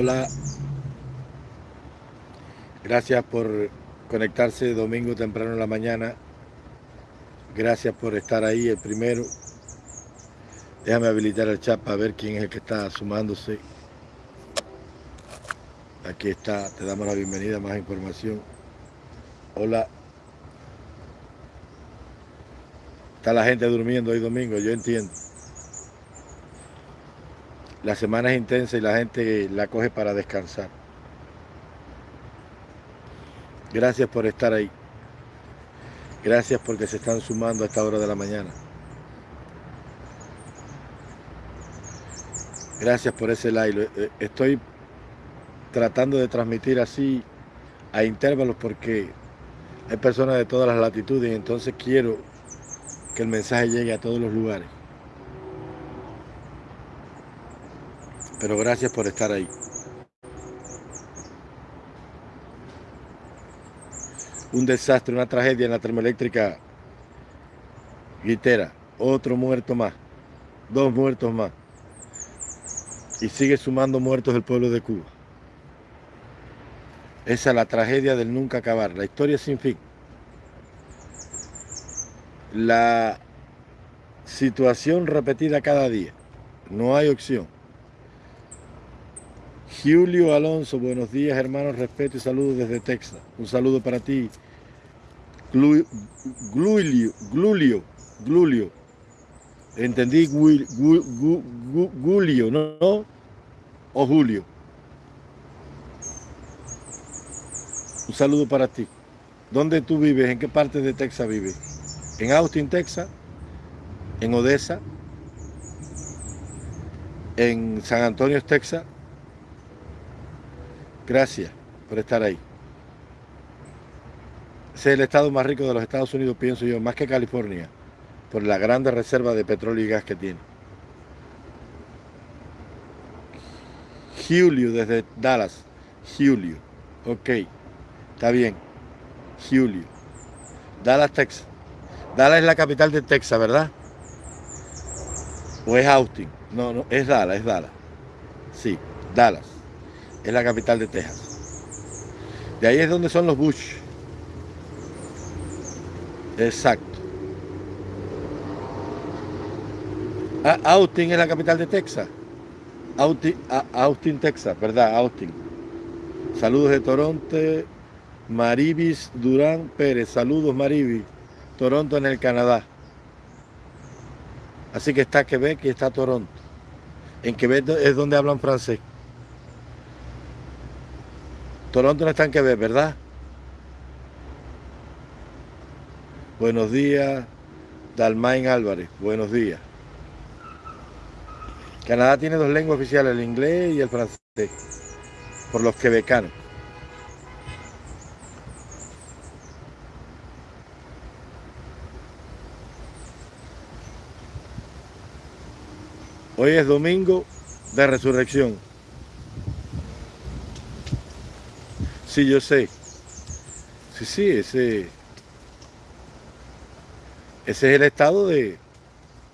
Hola. Gracias por conectarse domingo temprano en la mañana. Gracias por estar ahí, el primero. Déjame habilitar el chat para ver quién es el que está sumándose. Aquí está, te damos la bienvenida, más información. Hola. Está la gente durmiendo hoy domingo, yo entiendo. La semana es intensa y la gente la coge para descansar. Gracias por estar ahí. Gracias porque se están sumando a esta hora de la mañana. Gracias por ese like. Eh, estoy tratando de transmitir así a intervalos porque hay personas de todas las latitudes y entonces quiero que el mensaje llegue a todos los lugares. Pero gracias por estar ahí. Un desastre, una tragedia en la termoeléctrica Guitera. Otro muerto más. Dos muertos más. Y sigue sumando muertos del pueblo de Cuba. Esa es la tragedia del nunca acabar, la historia sin fin. La situación repetida cada día. No hay opción. Julio Alonso, buenos días hermanos, respeto y saludos desde Texas. Un saludo para ti. Glulio, Glulio, Glulio. Entendí Julio, ¿no? O Julio. Un saludo para ti. ¿Dónde tú vives? ¿En qué parte de Texas vives? ¿En Austin, Texas? ¿En Odessa? ¿En San Antonio, Texas? Gracias por estar ahí. es el estado más rico de los Estados Unidos, pienso yo, más que California, por la grande reserva de petróleo y gas que tiene. Julio desde Dallas. Julio. Ok. Está bien. Julio. Dallas, Texas. Dallas es la capital de Texas, ¿verdad? ¿O es Austin? No, no, es Dallas, es Dallas. Sí, Dallas es la capital de Texas. De ahí es donde son los Bush. Exacto. Ah, Austin es la capital de Texas. Austin, ah, Austin, Texas, ¿verdad? Austin. Saludos de Toronto. Maribis Durán Pérez. Saludos, Maribis. Toronto en el Canadá. Así que está Quebec y está Toronto. En Quebec es donde hablan francés. Toronto no está en Quebec, ¿verdad? Buenos días, Dalmain Álvarez. Buenos días. Canadá tiene dos lenguas oficiales, el inglés y el francés, por los quebecanos. Hoy es domingo de resurrección. Sí, yo sé. Sí, sí, ese, ese es el estado de,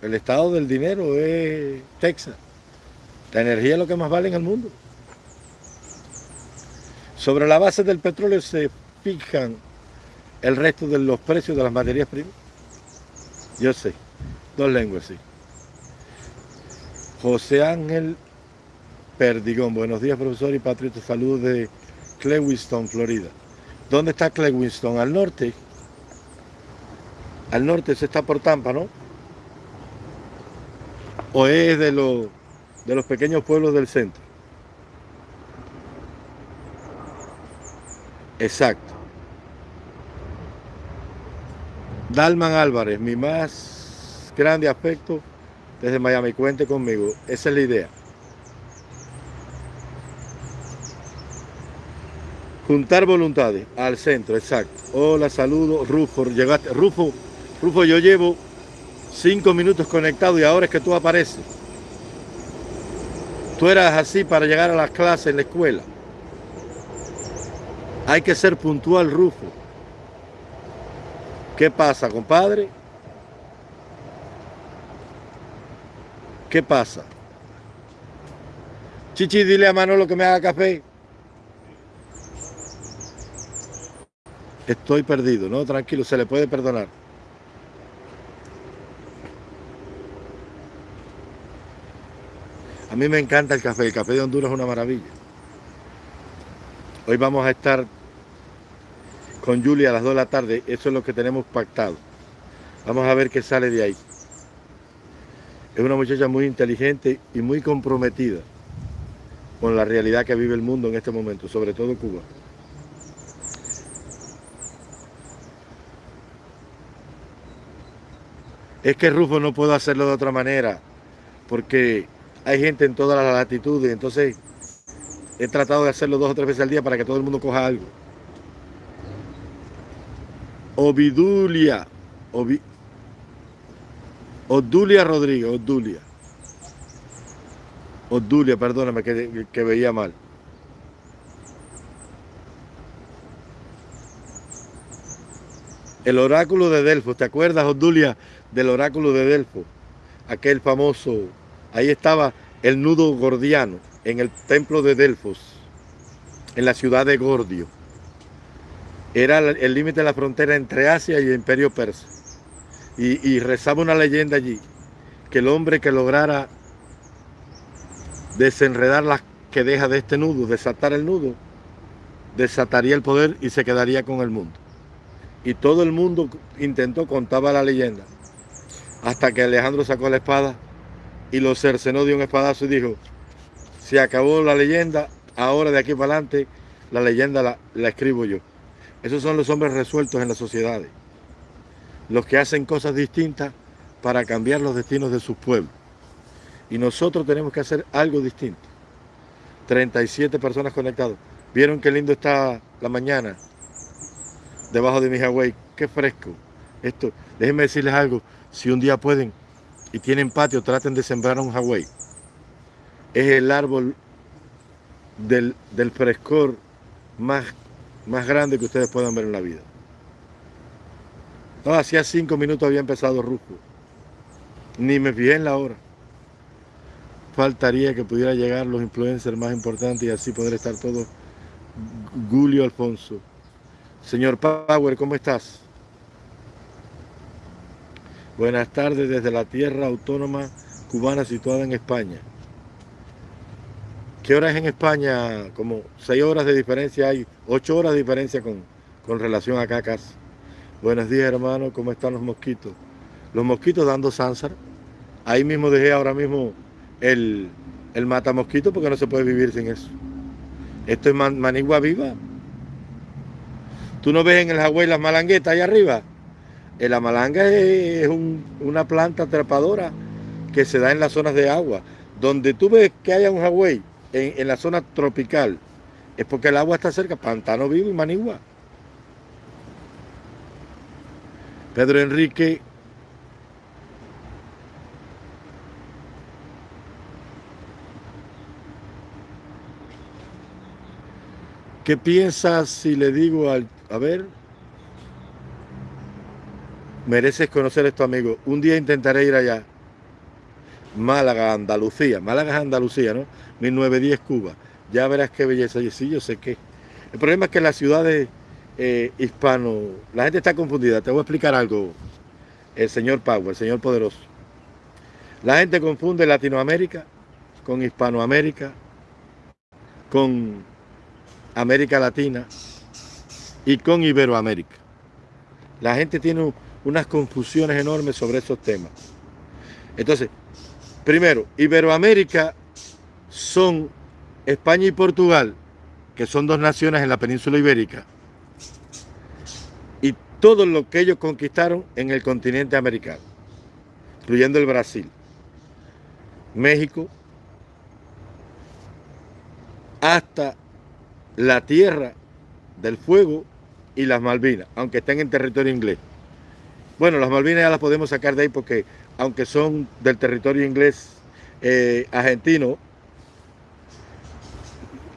el estado del dinero es Texas. La energía es lo que más vale en el mundo. Sobre la base del petróleo se fijan el resto de los precios de las materias primas. Yo sé, dos lenguas, sí. José Ángel Perdigón, buenos días profesor y patriota, saludos de Clewiston, Florida. ¿Dónde está Clewiston? Al norte. Al norte se está por Tampa, ¿no? ¿O es de, los de los pequeños pueblos del centro? Exacto. Dalman Álvarez, mi más grande afecto desde Miami. Cuente conmigo. Esa es la idea. Juntar voluntades al centro, exacto. Hola, saludo, Rufo, llegaste. Rufo, Rufo, yo llevo cinco minutos conectado y ahora es que tú apareces. Tú eras así para llegar a las clases en la escuela. Hay que ser puntual, Rufo. ¿Qué pasa, compadre? ¿Qué pasa? Chichi, dile a Manolo que me haga café. Estoy perdido, no, tranquilo, se le puede perdonar. A mí me encanta el café, el café de Honduras es una maravilla. Hoy vamos a estar con Julia a las 2 de la tarde, eso es lo que tenemos pactado. Vamos a ver qué sale de ahí. Es una muchacha muy inteligente y muy comprometida con la realidad que vive el mundo en este momento, sobre todo Cuba. Es que Rufo no puedo hacerlo de otra manera, porque hay gente en todas las latitudes, entonces he tratado de hacerlo dos o tres veces al día para que todo el mundo coja algo. Ovidulia, Odulia Rodríguez, Odulia. Odulia, perdóname que, veía mal. El oráculo de Delfos, ¿te acuerdas, Odulia, del oráculo de Delfos? Aquel famoso, ahí estaba el nudo gordiano en el templo de Delfos, en la ciudad de Gordio. Era el límite de la frontera entre Asia y el imperio persa. Y, y rezaba una leyenda allí, que el hombre que lograra desenredar las que deja de este nudo, desatar el nudo, desataría el poder y se quedaría con el mundo. Y todo el mundo intentó, contaba la leyenda, hasta que Alejandro sacó la espada y lo cercenó de un espadazo y dijo, se acabó la leyenda, ahora de aquí para adelante la leyenda la, escribo yo. Esos son los hombres resueltos en las sociedades, los que hacen cosas distintas para cambiar los destinos de sus pueblos. Y nosotros tenemos que hacer algo distinto. 37 personas conectadas. ¿Vieron qué lindo está la mañana? Debajo de mi Hawaii. Qué fresco. Esto, déjenme decirles algo. Si un día pueden y tienen patio, traten de sembrar un Hawaii. Es el árbol del, frescor más, más grande que ustedes puedan ver en la vida. No, hacía cinco minutos había empezado Rufo. Ni me fijé en la hora faltaría que pudiera llegar los influencers más importantes y así poder estar todos. Julio Alfonso. Señor Power, ¿cómo estás? Buenas tardes desde la tierra autónoma cubana situada en España. ¿Qué hora es en España? Como seis horas de diferencia hay, ocho horas de diferencia con, con relación a Cacas. Buenos días hermano, ¿cómo están los mosquitos? Los mosquitos dando sánsar. Ahí mismo dejé ahora mismo el, el matamosquito porque no se puede vivir sin eso. Esto es manigua viva. Tú no ves en el Hawái las malanguetas ahí arriba. Eh, la malanga es una planta trepadora que se da en las zonas de agua. Donde tú ves que haya un Hawái en, en la zona tropical, es porque el agua está cerca, pantano vivo y manigua. Pedro Enrique ¿Qué piensas si le digo al... A ver. Mereces conocer esto, amigo. Un día intentaré ir allá. Málaga, Andalucía. Málaga es Andalucía, ¿no? 1910 Cuba. Ya verás qué belleza. Y sí, yo sé qué. El problema es que las ciudades eh, hispano, la gente está confundida. Te voy a explicar algo, el señor Power, el señor poderoso. La gente confunde Latinoamérica con Hispanoamérica, con América Latina y con Iberoamérica. La gente tiene unas confusiones enormes sobre esos temas. Entonces, primero, Iberoamérica son España y Portugal, que son dos naciones en la península ibérica, y todo lo que ellos conquistaron en el continente americano, incluyendo el Brasil, México, hasta la tierra del fuego y las Malvinas, aunque estén en territorio inglés. Bueno, las Malvinas ya las podemos sacar de ahí porque aunque son del territorio inglés eh, argentino,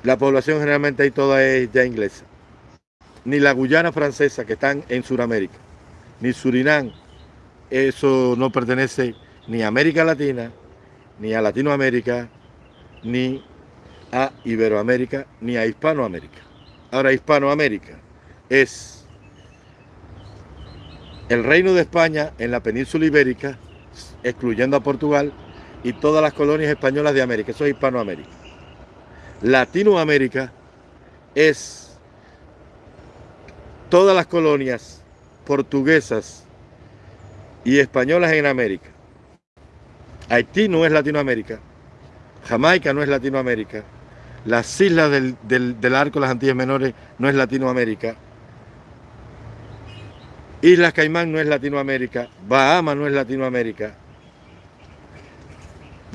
la población generalmente ahí toda es ya inglesa. Ni la Guyana francesa que están en Sudamérica, ni Surinam, eso no pertenece ni a América Latina, ni a Latinoamérica, ni a Iberoamérica ni a Hispanoamérica. Ahora, Hispanoamérica es el reino de España en la península ibérica, excluyendo a Portugal, y todas las colonias españolas de América. Eso es Hispanoamérica. Latinoamérica es todas las colonias portuguesas y españolas en América. Haití no es Latinoamérica, Jamaica no es Latinoamérica, las islas del, del, arco, las Antillas Menores, no es Latinoamérica, Islas Caimán no es Latinoamérica, Bahama no es Latinoamérica,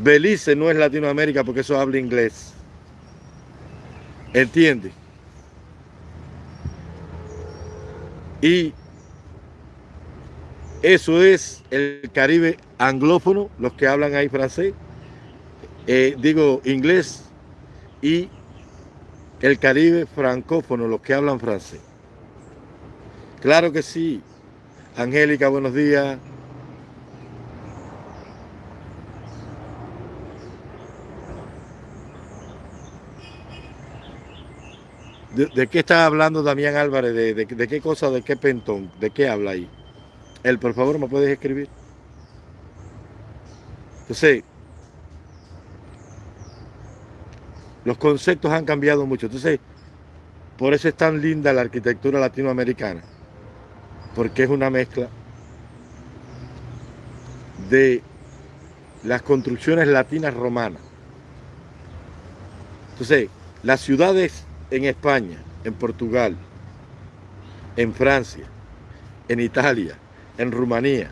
Belice no es Latinoamérica porque eso habla inglés. ¿Entiende? Y eso es el Caribe anglófono, los que hablan ahí francés, eh, digo inglés, y el Caribe francófono, los que hablan francés. Claro que sí. Angélica, buenos días. ¿De, qué está hablando Damián Álvarez? ¿De, qué cosa, de qué pentón? ¿De qué habla ahí? Él, por favor, ¿me puedes escribir? Entonces, los conceptos han cambiado mucho. Entonces, por eso es tan linda la arquitectura latinoamericana, porque es una mezcla de las construcciones latinas romanas. Entonces, las ciudades en España, en Portugal, en Francia, en Italia, en Rumanía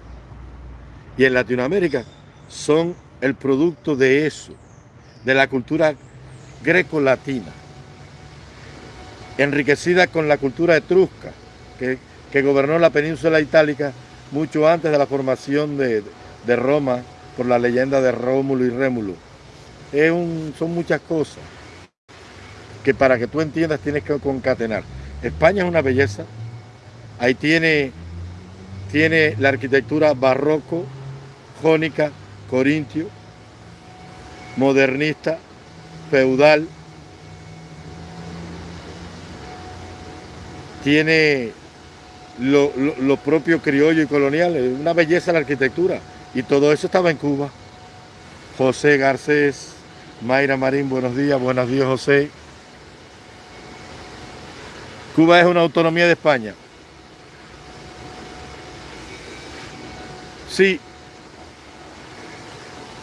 y en Latinoamérica son el producto de eso, de la cultura greco-latina, enriquecida con la cultura etrusca que, que, gobernó la península itálica mucho antes de la formación de, de Roma por la leyenda de Rómulo y Rémulo. Es un, son muchas cosas que para que tú entiendas tienes que concatenar. España es una belleza, ahí tiene, tiene la arquitectura barroco, jónica, corintio, modernista, feudal, tiene lo, lo, propio criollo y colonial, es una belleza la arquitectura, y todo eso estaba en Cuba. José Garcés, Mayra Marín, buenos días, buenos días José. Cuba es una autonomía de España. Sí.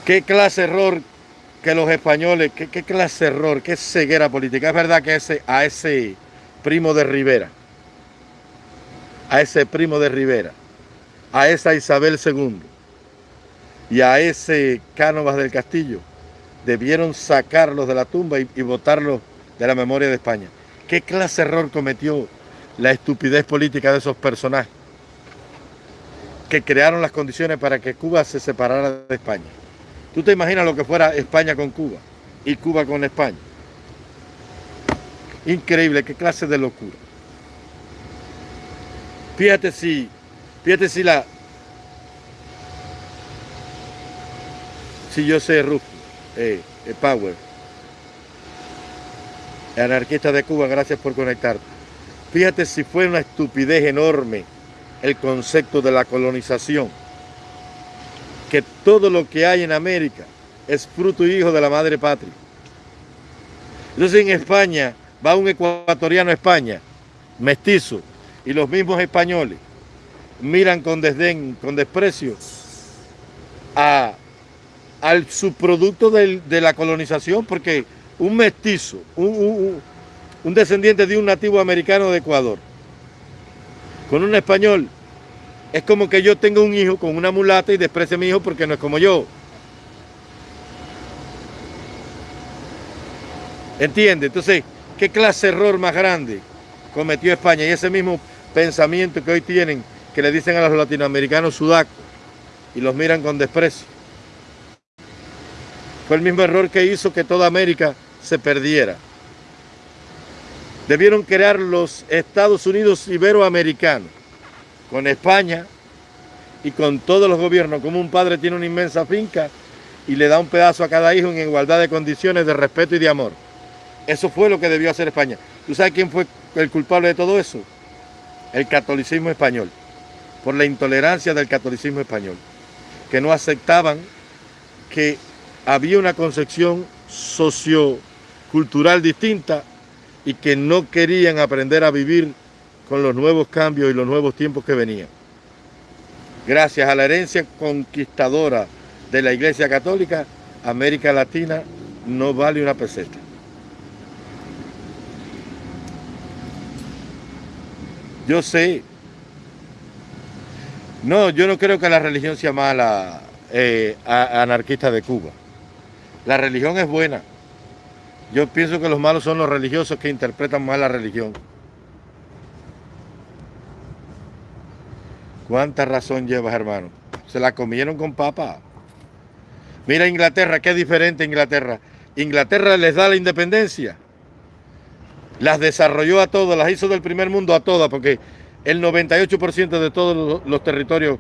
¿Qué clase error que los españoles, qué, clase de error, qué ceguera política? Es verdad que ese, a ese primo de Rivera, a ese primo de Rivera, a esa Isabel II y a ese Cánovas del Castillo, debieron sacarlos de la tumba y, y botarlos de la memoria de España. ¿Qué clase de error cometió la estupidez política de esos personajes que crearon las condiciones para que Cuba se separara de España? ¿Tú te imaginas lo que fuera España con Cuba y Cuba con España? Increíble, qué clase de locura. Fíjate si, fíjate si la, si yo sé Rufo, eh, eh, Power, anarquista de Cuba, gracias por conectarte. Fíjate si fue una estupidez enorme el concepto de la colonización, que todo lo que hay en América es fruto y hijo de la madre patria. Entonces en España va un ecuatoriano a España, mestizo, y los mismos españoles miran con desdén, con desprecio a, al subproducto de la colonización, porque un mestizo, un, descendiente de un nativo americano de Ecuador, con un español, es como que yo tengo un hijo con una mulata y desprecie a mi hijo porque no es como yo. ¿Entiende? Entonces, ¿qué clase de error más grande cometió España? Y ese mismo pensamiento que hoy tienen, que le dicen a los latinoamericanos sudacos y los miran con desprecio. Fue el mismo error que hizo que toda América se perdiera. Debieron crear los Estados Unidos Iberoamericanos, con España y con todos los gobiernos, como un padre tiene una inmensa finca y le da un pedazo a cada hijo en igualdad de condiciones de respeto y de amor. Eso fue lo que debió hacer España. ¿Tú sabes quién fue el culpable de todo eso? El catolicismo español, por la intolerancia del catolicismo español, que no aceptaban que había una concepción sociocultural distinta y que no querían aprender a vivir con los nuevos cambios y los nuevos tiempos que venían. Gracias a la herencia conquistadora de la Iglesia Católica, América Latina no vale una peseta. Yo sé. No, yo no creo que la religión sea mala eh, anarquista de Cuba. La religión es buena. Yo pienso que los malos son los religiosos que interpretan mal la religión. ¿Cuánta razón llevas, hermano? Se la comieron con papa. Mira Inglaterra, qué diferente Inglaterra. Inglaterra les da la independencia. Las desarrolló a todas, las hizo del primer mundo a todas, porque el 98% de todos los territorios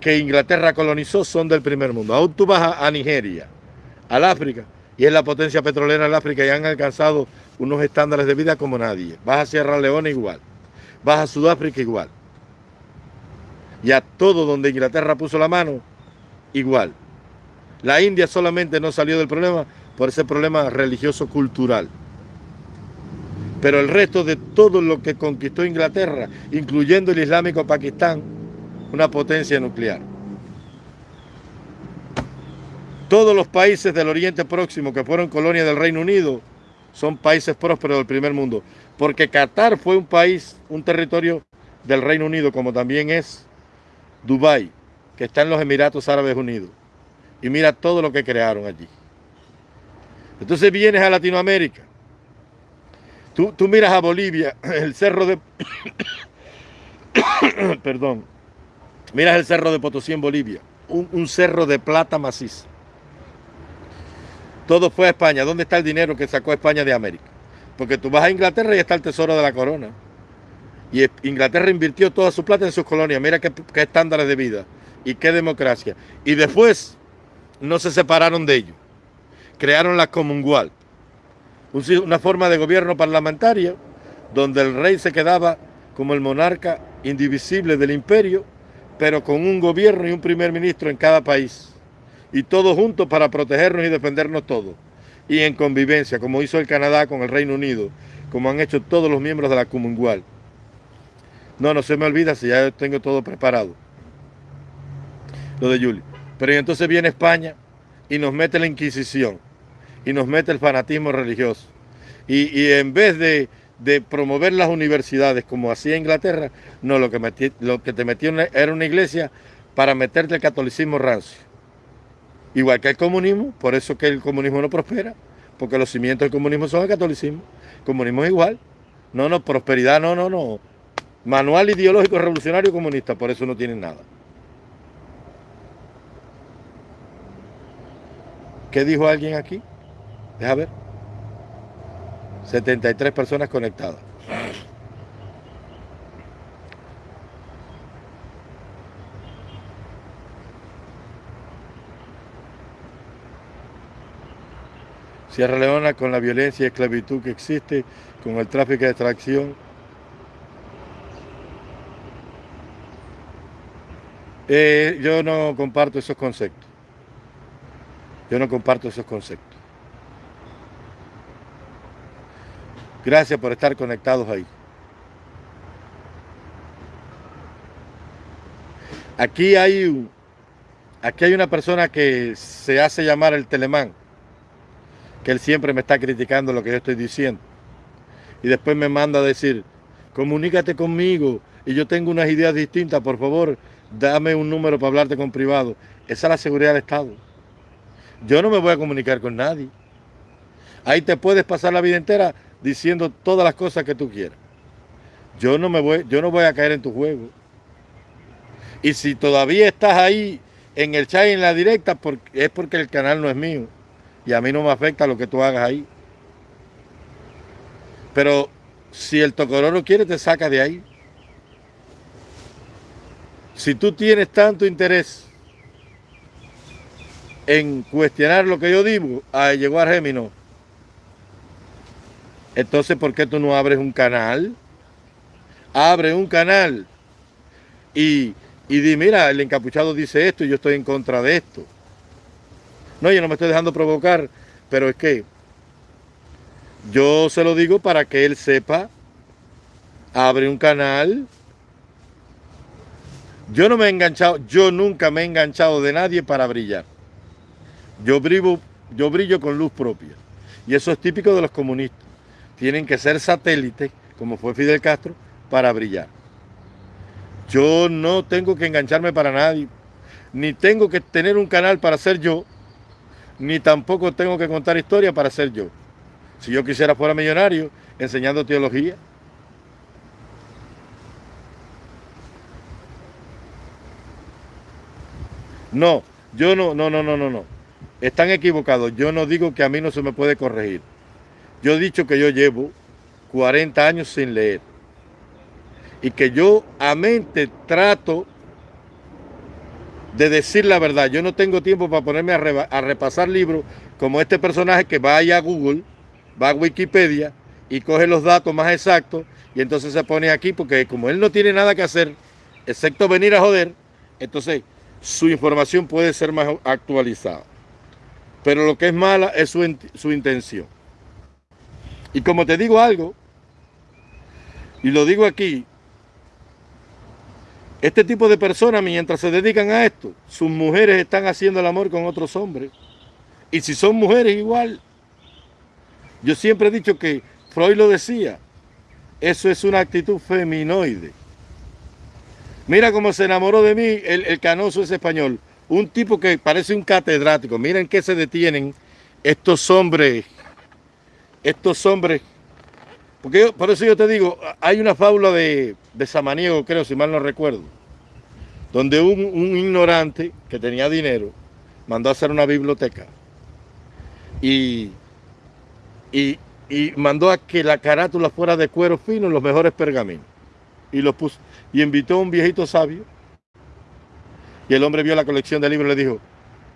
que Inglaterra colonizó son del primer mundo. Aún tú vas a, Nigeria, al África, y es la potencia petrolera del África y han alcanzado unos estándares de vida como nadie. Vas a Sierra Leona igual, vas a Sudáfrica igual. Y a todo donde Inglaterra puso la mano, igual. La India solamente no salió del problema por ese problema religioso-cultural. Pero el resto de todo lo que conquistó Inglaterra, incluyendo el Islámico Pakistán, una potencia nuclear. Todos los países del Oriente Próximo que fueron colonia del Reino Unido son países prósperos del primer mundo, porque Qatar fue un país, un territorio del Reino Unido, como también es Dubái, que está en los Emiratos Árabes Unidos. Y mira todo lo que crearon allí. Entonces vienes a Latinoamérica. Tú, miras a Bolivia, el cerro de... Perdón. Miras el cerro de Potosí en Bolivia. Un, un cerro de plata maciza. Todo fue a España. ¿Dónde está el dinero que sacó España de América? Porque tú vas a Inglaterra y está el tesoro de la corona. Y Inglaterra invirtió toda su plata en sus colonias. Mira qué, estándares de vida y qué democracia. Y después no se separaron de ellos. Crearon la Commonwealth, una forma de gobierno parlamentario donde el rey se quedaba como el monarca indivisible del imperio, pero con un gobierno y un primer ministro en cada país. Y todos juntos para protegernos y defendernos todos. Y en convivencia, como hizo el Canadá con el Reino Unido, como han hecho todos los miembros de la Commonwealth. No, no se me olvida si ya tengo todo preparado. Lo de Julio. Pero entonces viene España y nos mete la Inquisición y nos mete el fanatismo religioso. Y, en vez de, promover las universidades como hacía Inglaterra, no, lo que, lo que te metió era una iglesia para meterte el catolicismo rancio. Igual que el comunismo, por eso que el comunismo no prospera, porque los cimientos del comunismo son el catolicismo. Comunismo es igual. No, no, prosperidad, no, no, no. Manual ideológico revolucionario comunista, por eso no tienen nada. ¿Qué dijo alguien aquí? Deja ver. 73 personas conectadas. Sierra Leona con la violencia y esclavitud que existe, con el tráfico de extracción, Eh, yo no comparto esos conceptos. Yo no comparto esos conceptos. Gracias por estar conectados ahí. Aquí hay, aquí hay una persona que se hace llamar el telemán, que él siempre me está criticando lo que yo estoy diciendo. Y después me manda a decir, comunícate conmigo y yo tengo unas ideas distintas, por favor, dame un número para hablarte con privado. Esa es la seguridad del Estado. Yo no me voy a comunicar con nadie. Ahí te puedes pasar la vida entera diciendo todas las cosas que tú quieras. Yo no me voy, yo no voy a caer en tu juego. Y si todavía estás ahí en el chat y en la directa, es porque el canal no es mío. Y a mí no me afecta lo que tú hagas ahí. Pero si el tocororo quiere, te saca de ahí. Si tú tienes tanto interés en cuestionar lo que yo digo, a llegar Gémino, Entonces, ¿por qué tú no abres un canal? Abre un canal y, y di, mira, el encapuchado dice esto y yo estoy en contra de esto. No, yo no me estoy dejando provocar, pero es que yo se lo digo para que él sepa, abre un canal. Yo no me he enganchado, yo nunca me he enganchado de nadie para brillar. Yo brillo, yo brillo con luz propia. Y eso es típico de los comunistas. Tienen que ser satélites, como fue Fidel Castro, para brillar. Yo no tengo que engancharme para nadie, ni tengo que tener un canal para ser yo, ni tampoco tengo que contar historia para ser yo. Si yo quisiera fuera millonario enseñando teología. No, yo no, no, no, no, no, no. Están equivocados. Yo no digo que a mí no se me puede corregir. Yo he dicho que yo llevo 40 años sin leer. Y que yo a mente trato de decir la verdad. Yo no tengo tiempo para ponerme a, repasar libros como este personaje que va allá a Google, va a Wikipedia y coge los datos más exactos y entonces se pone aquí porque como él no tiene nada que hacer, excepto venir a joder, entonces su información puede ser más actualizada. Pero lo que es mala es su intención. Y como te digo algo, y lo digo aquí, este tipo de personas, mientras se dedican a esto, sus mujeres están haciendo el amor con otros hombres. Y si son mujeres igual. Yo siempre he dicho que Freud lo decía, eso es una actitud feminoide. Mira cómo se enamoró de mí el, canoso ese español. Un tipo que parece un catedrático. Miren qué se detienen estos hombres. Estos hombres. Porque por eso yo te digo, hay una fábula de, de Samaniego, creo, si mal no recuerdo, donde un, un ignorante que tenía dinero mandó a hacer una biblioteca y, y, y, mandó a que la carátula fuera de cuero fino, los mejores pergaminos. Y los puso, y invitó a un viejito sabio. Y el hombre vio la colección de libros y le dijo,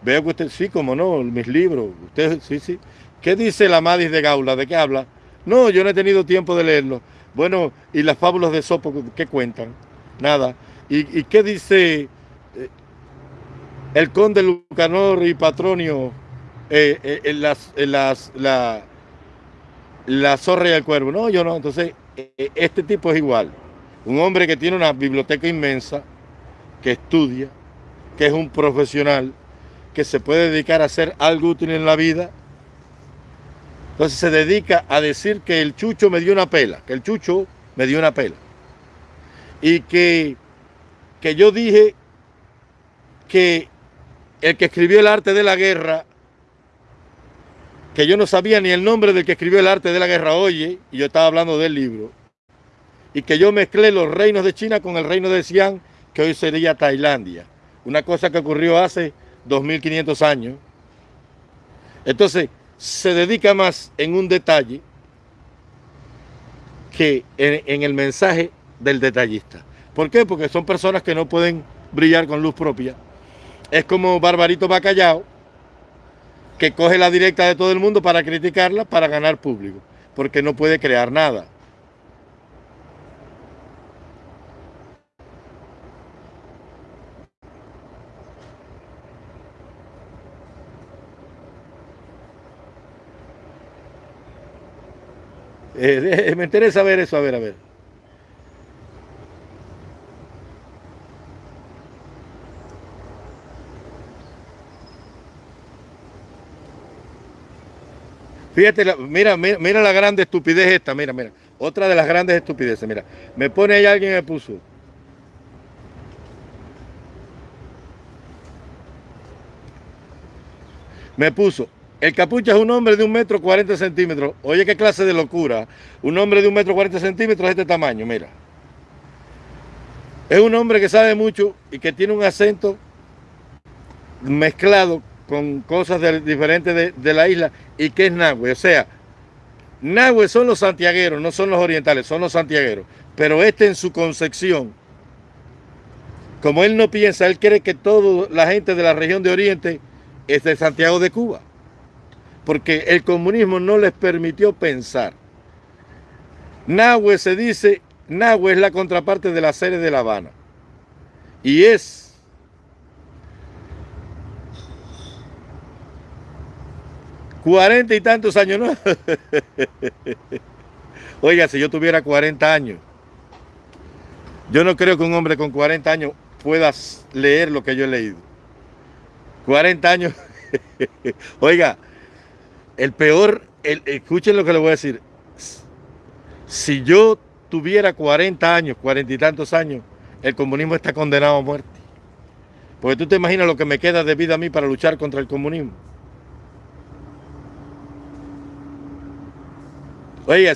veo que usted, sí, como no, mis libros, usted, sí, sí. ¿Qué dice la Madis de Gaula? ¿De qué habla? No, yo no he tenido tiempo de leerlo. Bueno, ¿y las fábulas de Sopo qué cuentan? Nada. ¿Y, qué dice eh, el conde Lucanor y Patronio eh, eh, en, las, las, la, la zorra y el cuervo? No, yo no. Entonces, este tipo es igual. Un hombre que tiene una biblioteca inmensa, que estudia, que es un profesional, que se puede dedicar a hacer algo útil en la vida entonces se dedica a decir que el chucho me dio una pela, que el chucho me dio una pela. Y que, que yo dije que el que escribió el arte de la guerra, que yo no sabía ni el nombre del que escribió el arte de la guerra, oye, y yo estaba hablando del libro, y que yo mezclé los reinos de China con el reino de Xi'an, que hoy sería Tailandia. Una cosa que ocurrió hace 2500 años. Entonces, se dedica más en un detalle que en, el mensaje del detallista. ¿Por qué? Porque son personas que no pueden brillar con luz propia. Es como Barbarito Bacallao, que coge la directa de todo el mundo para criticarla, para ganar público, porque no puede crear nada. Eh, me interesa ver eso, a ver, a ver. Fíjate, mira, mira, mira, la grande estupidez esta, mira, mira. Otra de las grandes estupideces, mira. Me pone ahí alguien me puso. Me puso, el capucha es un hombre de un metro cuarenta centímetros. Oye, qué clase de locura. Un hombre de un metro cuarenta centímetros de este tamaño, mira. Es un hombre que sabe mucho y que tiene un acento mezclado con cosas diferentes de, la isla y que es nahue. O sea, nahue son los santiagueros, no son los orientales, son los santiagueros. Pero este en su concepción, como él no piensa, él cree que toda la gente de la región de Oriente es de Santiago de Cuba porque el comunismo no les permitió pensar. Nahue se dice, Nahue es la contraparte de la serie de La Habana. Y es cuarenta y tantos años, ¿no? Oiga, si yo tuviera 40 años, yo no creo que un hombre con 40 años pueda leer lo que yo he leído. 40 años. Oiga, el peor, escuchen lo que le voy a decir. Si yo tuviera 40 años, 40 y tantos años, el comunismo está condenado a muerte. Porque tú te imaginas lo que me queda de vida a mí para luchar contra el comunismo. Oiga,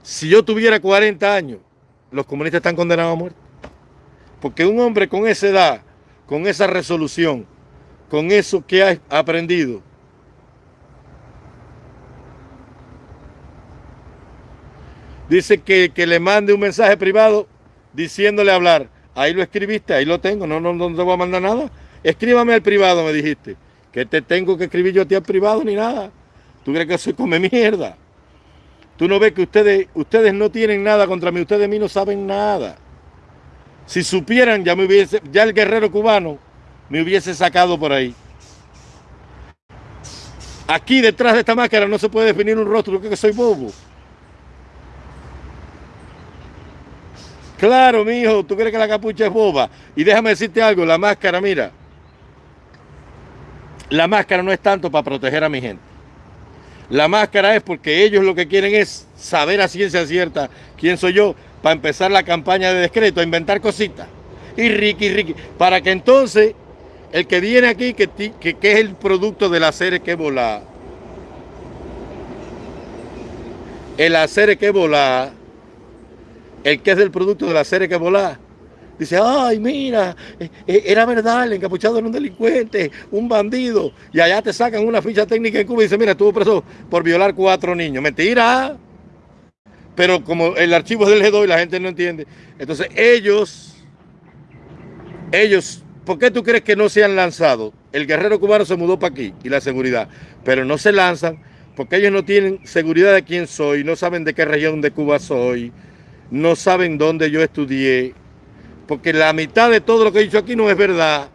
si yo tuviera 40 años, los comunistas están condenados a muerte. Porque un hombre con esa edad, con esa resolución, con eso que ha aprendido, dice que, le mande un mensaje privado diciéndole hablar. Ahí lo escribiste, ahí lo tengo, no, no, no te voy a mandar nada. Escríbame al privado, me dijiste. Que te tengo que escribir yo a ti al privado ni nada. ¿Tú crees que soy come mierda? Tú no ves que ustedes, ustedes no tienen nada contra mí, ustedes de mí no saben nada. Si supieran, ya me hubiese, ya el guerrero cubano me hubiese sacado por ahí. Aquí detrás de esta máscara no se puede definir un rostro, creo que soy bobo. Claro, mi hijo, tú crees que la capucha es boba. Y déjame decirte algo, la máscara, mira. La máscara no es tanto para proteger a mi gente. La máscara es porque ellos lo que quieren es saber a ciencia cierta quién soy yo para empezar la campaña de decreto, a inventar cositas. Y Ricky, Ricky, para que entonces el que viene aquí, que, que, es el producto del hacer que volá, el hacer que volá, el que es del producto del hacer que volá, dice, ay, mira, eh, eh, era verdad, el encapuchado era un delincuente, un bandido, y allá te sacan una ficha técnica en Cuba y dice, mira, estuvo preso por violar cuatro niños. Mentira. Pero como el archivo es del G2 y la gente no entiende, entonces ellos, ellos ¿Por qué tú crees que no se han lanzado? El guerrero cubano se mudó para aquí y la seguridad, pero no se lanzan porque ellos no tienen seguridad de quién soy, no saben de qué región de Cuba soy, no saben dónde yo estudié, porque la mitad de todo lo que he dicho aquí no es verdad.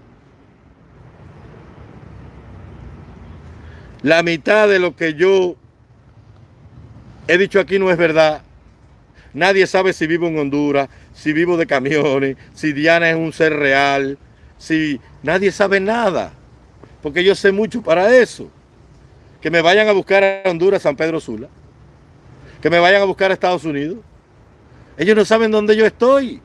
La mitad de lo que yo he dicho aquí no es verdad. Nadie sabe si vivo en Honduras, si vivo de camiones, si Diana es un ser real, si nadie sabe nada? Porque yo sé mucho para eso. Que me vayan a buscar a Honduras, San Pedro Sula. Que me vayan a buscar a Estados Unidos. Ellos no saben dónde yo estoy.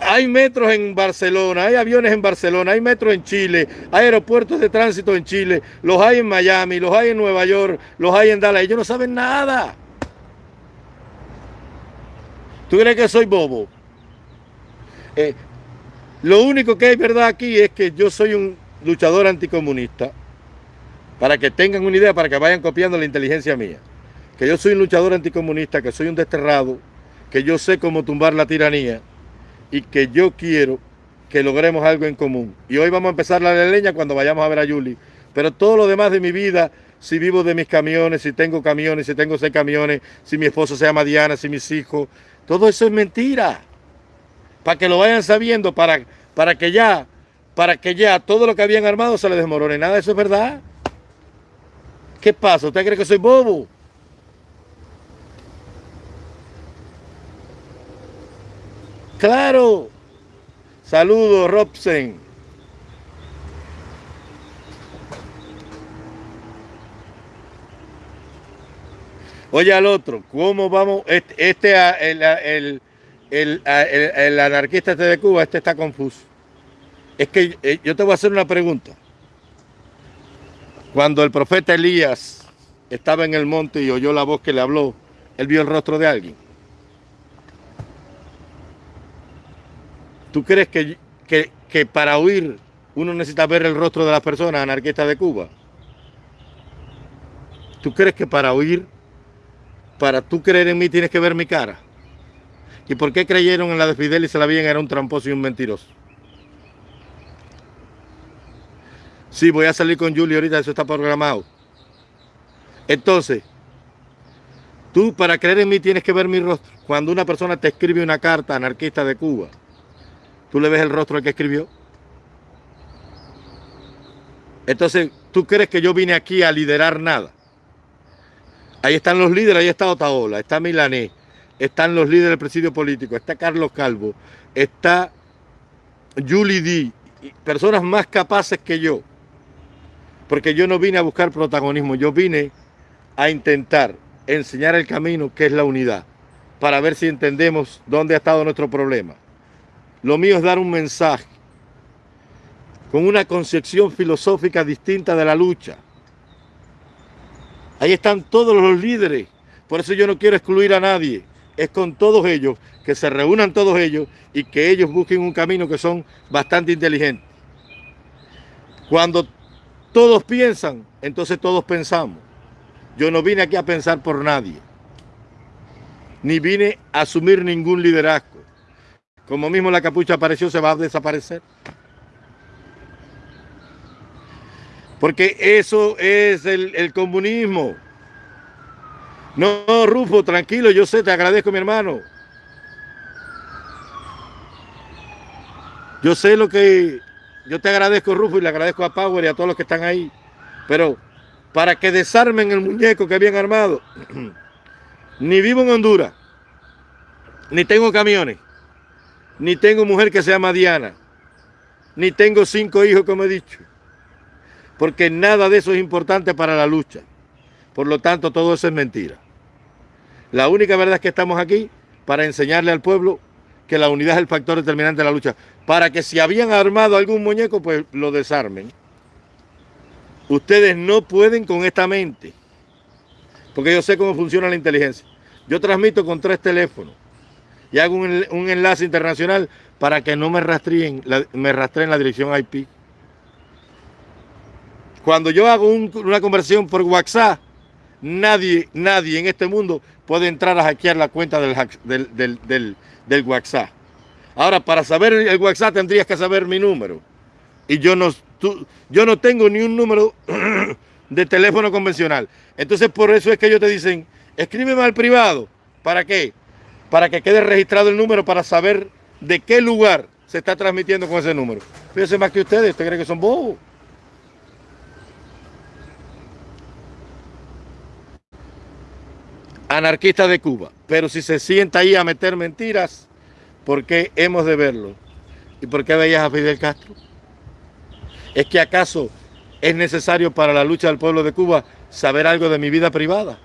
Hay metros en Barcelona, hay aviones en Barcelona, hay metros en Chile, hay aeropuertos de tránsito en Chile, los hay en Miami, los hay en Nueva York, los hay en Dallas. Ellos no saben nada. ¿Tú crees que soy bobo? Eh, lo único que es verdad aquí es que yo soy un luchador anticomunista. Para que tengan una idea, para que vayan copiando la inteligencia mía. Que yo soy un luchador anticomunista, que soy un desterrado, que yo sé cómo tumbar la tiranía y que yo quiero que logremos algo en común. Y hoy vamos a empezar la leña cuando vayamos a ver a Yuli. Pero todo lo demás de mi vida, si vivo de mis camiones, si tengo camiones, si tengo seis camiones, si mi esposo se llama Diana, si mis hijos, todo eso es mentira para que lo vayan sabiendo, para, para que ya, para que ya todo lo que habían armado se les desmorone. Nada, eso es verdad. ¿Qué pasa? ¿Usted cree que soy bobo? Claro. Saludos, Robsen. Oye al otro, ¿cómo vamos? Este, este el, el, anarquista este de Cuba, este está confuso. Es que eh, yo te voy a hacer una pregunta. Cuando el profeta Elías estaba en el monte y oyó la voz que le habló, él vio el rostro de alguien. ¿Tú crees que, que, que para huir uno necesita ver el rostro de las personas anarquistas de Cuba? ¿Tú crees que para huir, para tú creer en mí, tienes que ver mi cara? ¿Y por qué creyeron en la de Fidel y se la veían era un tramposo y un mentiroso? Sí, voy a salir con Julio ahorita, eso está programado. Entonces, Tú para creer en mí tienes que ver mi rostro. Cuando una persona te escribe una carta anarquista de Cuba, tú le ves el rostro al que escribió. Entonces, ¿tú crees que yo vine aquí a liderar nada? Ahí están los líderes, ahí está Otaola, está Milanés, están los líderes del presidio político, está Carlos Calvo, está Julie D, personas más capaces que yo. Porque yo no vine a buscar protagonismo, yo vine a intentar enseñar el camino que es la unidad, para ver si entendemos dónde ha estado nuestro problema. Lo mío es dar un mensaje con una concepción filosófica distinta de la lucha. Ahí están todos los líderes, por eso yo no quiero excluir a nadie, es con todos ellos, que se reúnan todos ellos y que ellos busquen un camino que son bastante inteligentes. Cuando todos piensan, entonces todos pensamos. Yo no vine aquí a pensar por nadie, ni vine a asumir ningún liderazgo. Como mismo la capucha apareció, se va a desaparecer. Porque eso es el, comunismo. No, Rufo, tranquilo, yo sé, te agradezco, mi hermano. Yo sé lo que... Yo te agradezco, Rufo, y le agradezco a Power y a todos los que están ahí. Pero para que desarmen el muñeco que habían armado. ni vivo en Honduras, ni tengo camiones, ni tengo mujer que se llama Diana, ni tengo cinco hijos, como he dicho. Porque nada de eso es importante para la lucha. Por lo tanto, todo eso es mentira. La única verdad es que estamos aquí para enseñarle al pueblo que la unidad es el factor determinante de la lucha. Para que si habían armado algún muñeco, pues lo desarmen. Ustedes no pueden con esta mente, porque yo sé cómo funciona la inteligencia. Yo transmito con tres teléfonos y hago un, enlace internacional para que no me rastreen, me rastreen la dirección IP. Cuando yo hago una conversión por WhatsApp, nadie, nadie en este mundo puede entrar a hackear la cuenta del, del WhatsApp. Ahora, para saber el WhatsApp tendrías que saber mi número. Y yo no, yo no tengo ni un número de teléfono convencional. Entonces por eso es que ellos te dicen, escríbeme al privado. ¿Para qué? Para que quede registrado el número para saber de qué lugar se está transmitiendo con ese número. Fíjense más que ustedes, ¿usted cree que son bobos? Anarquista de Cuba. Pero si se sienta ahí a meter mentiras, ¿por qué hemos de verlo? ¿Y por qué veías a Fidel Castro? ¿Es que acaso es necesario para la lucha del pueblo de Cuba saber algo de mi vida privada?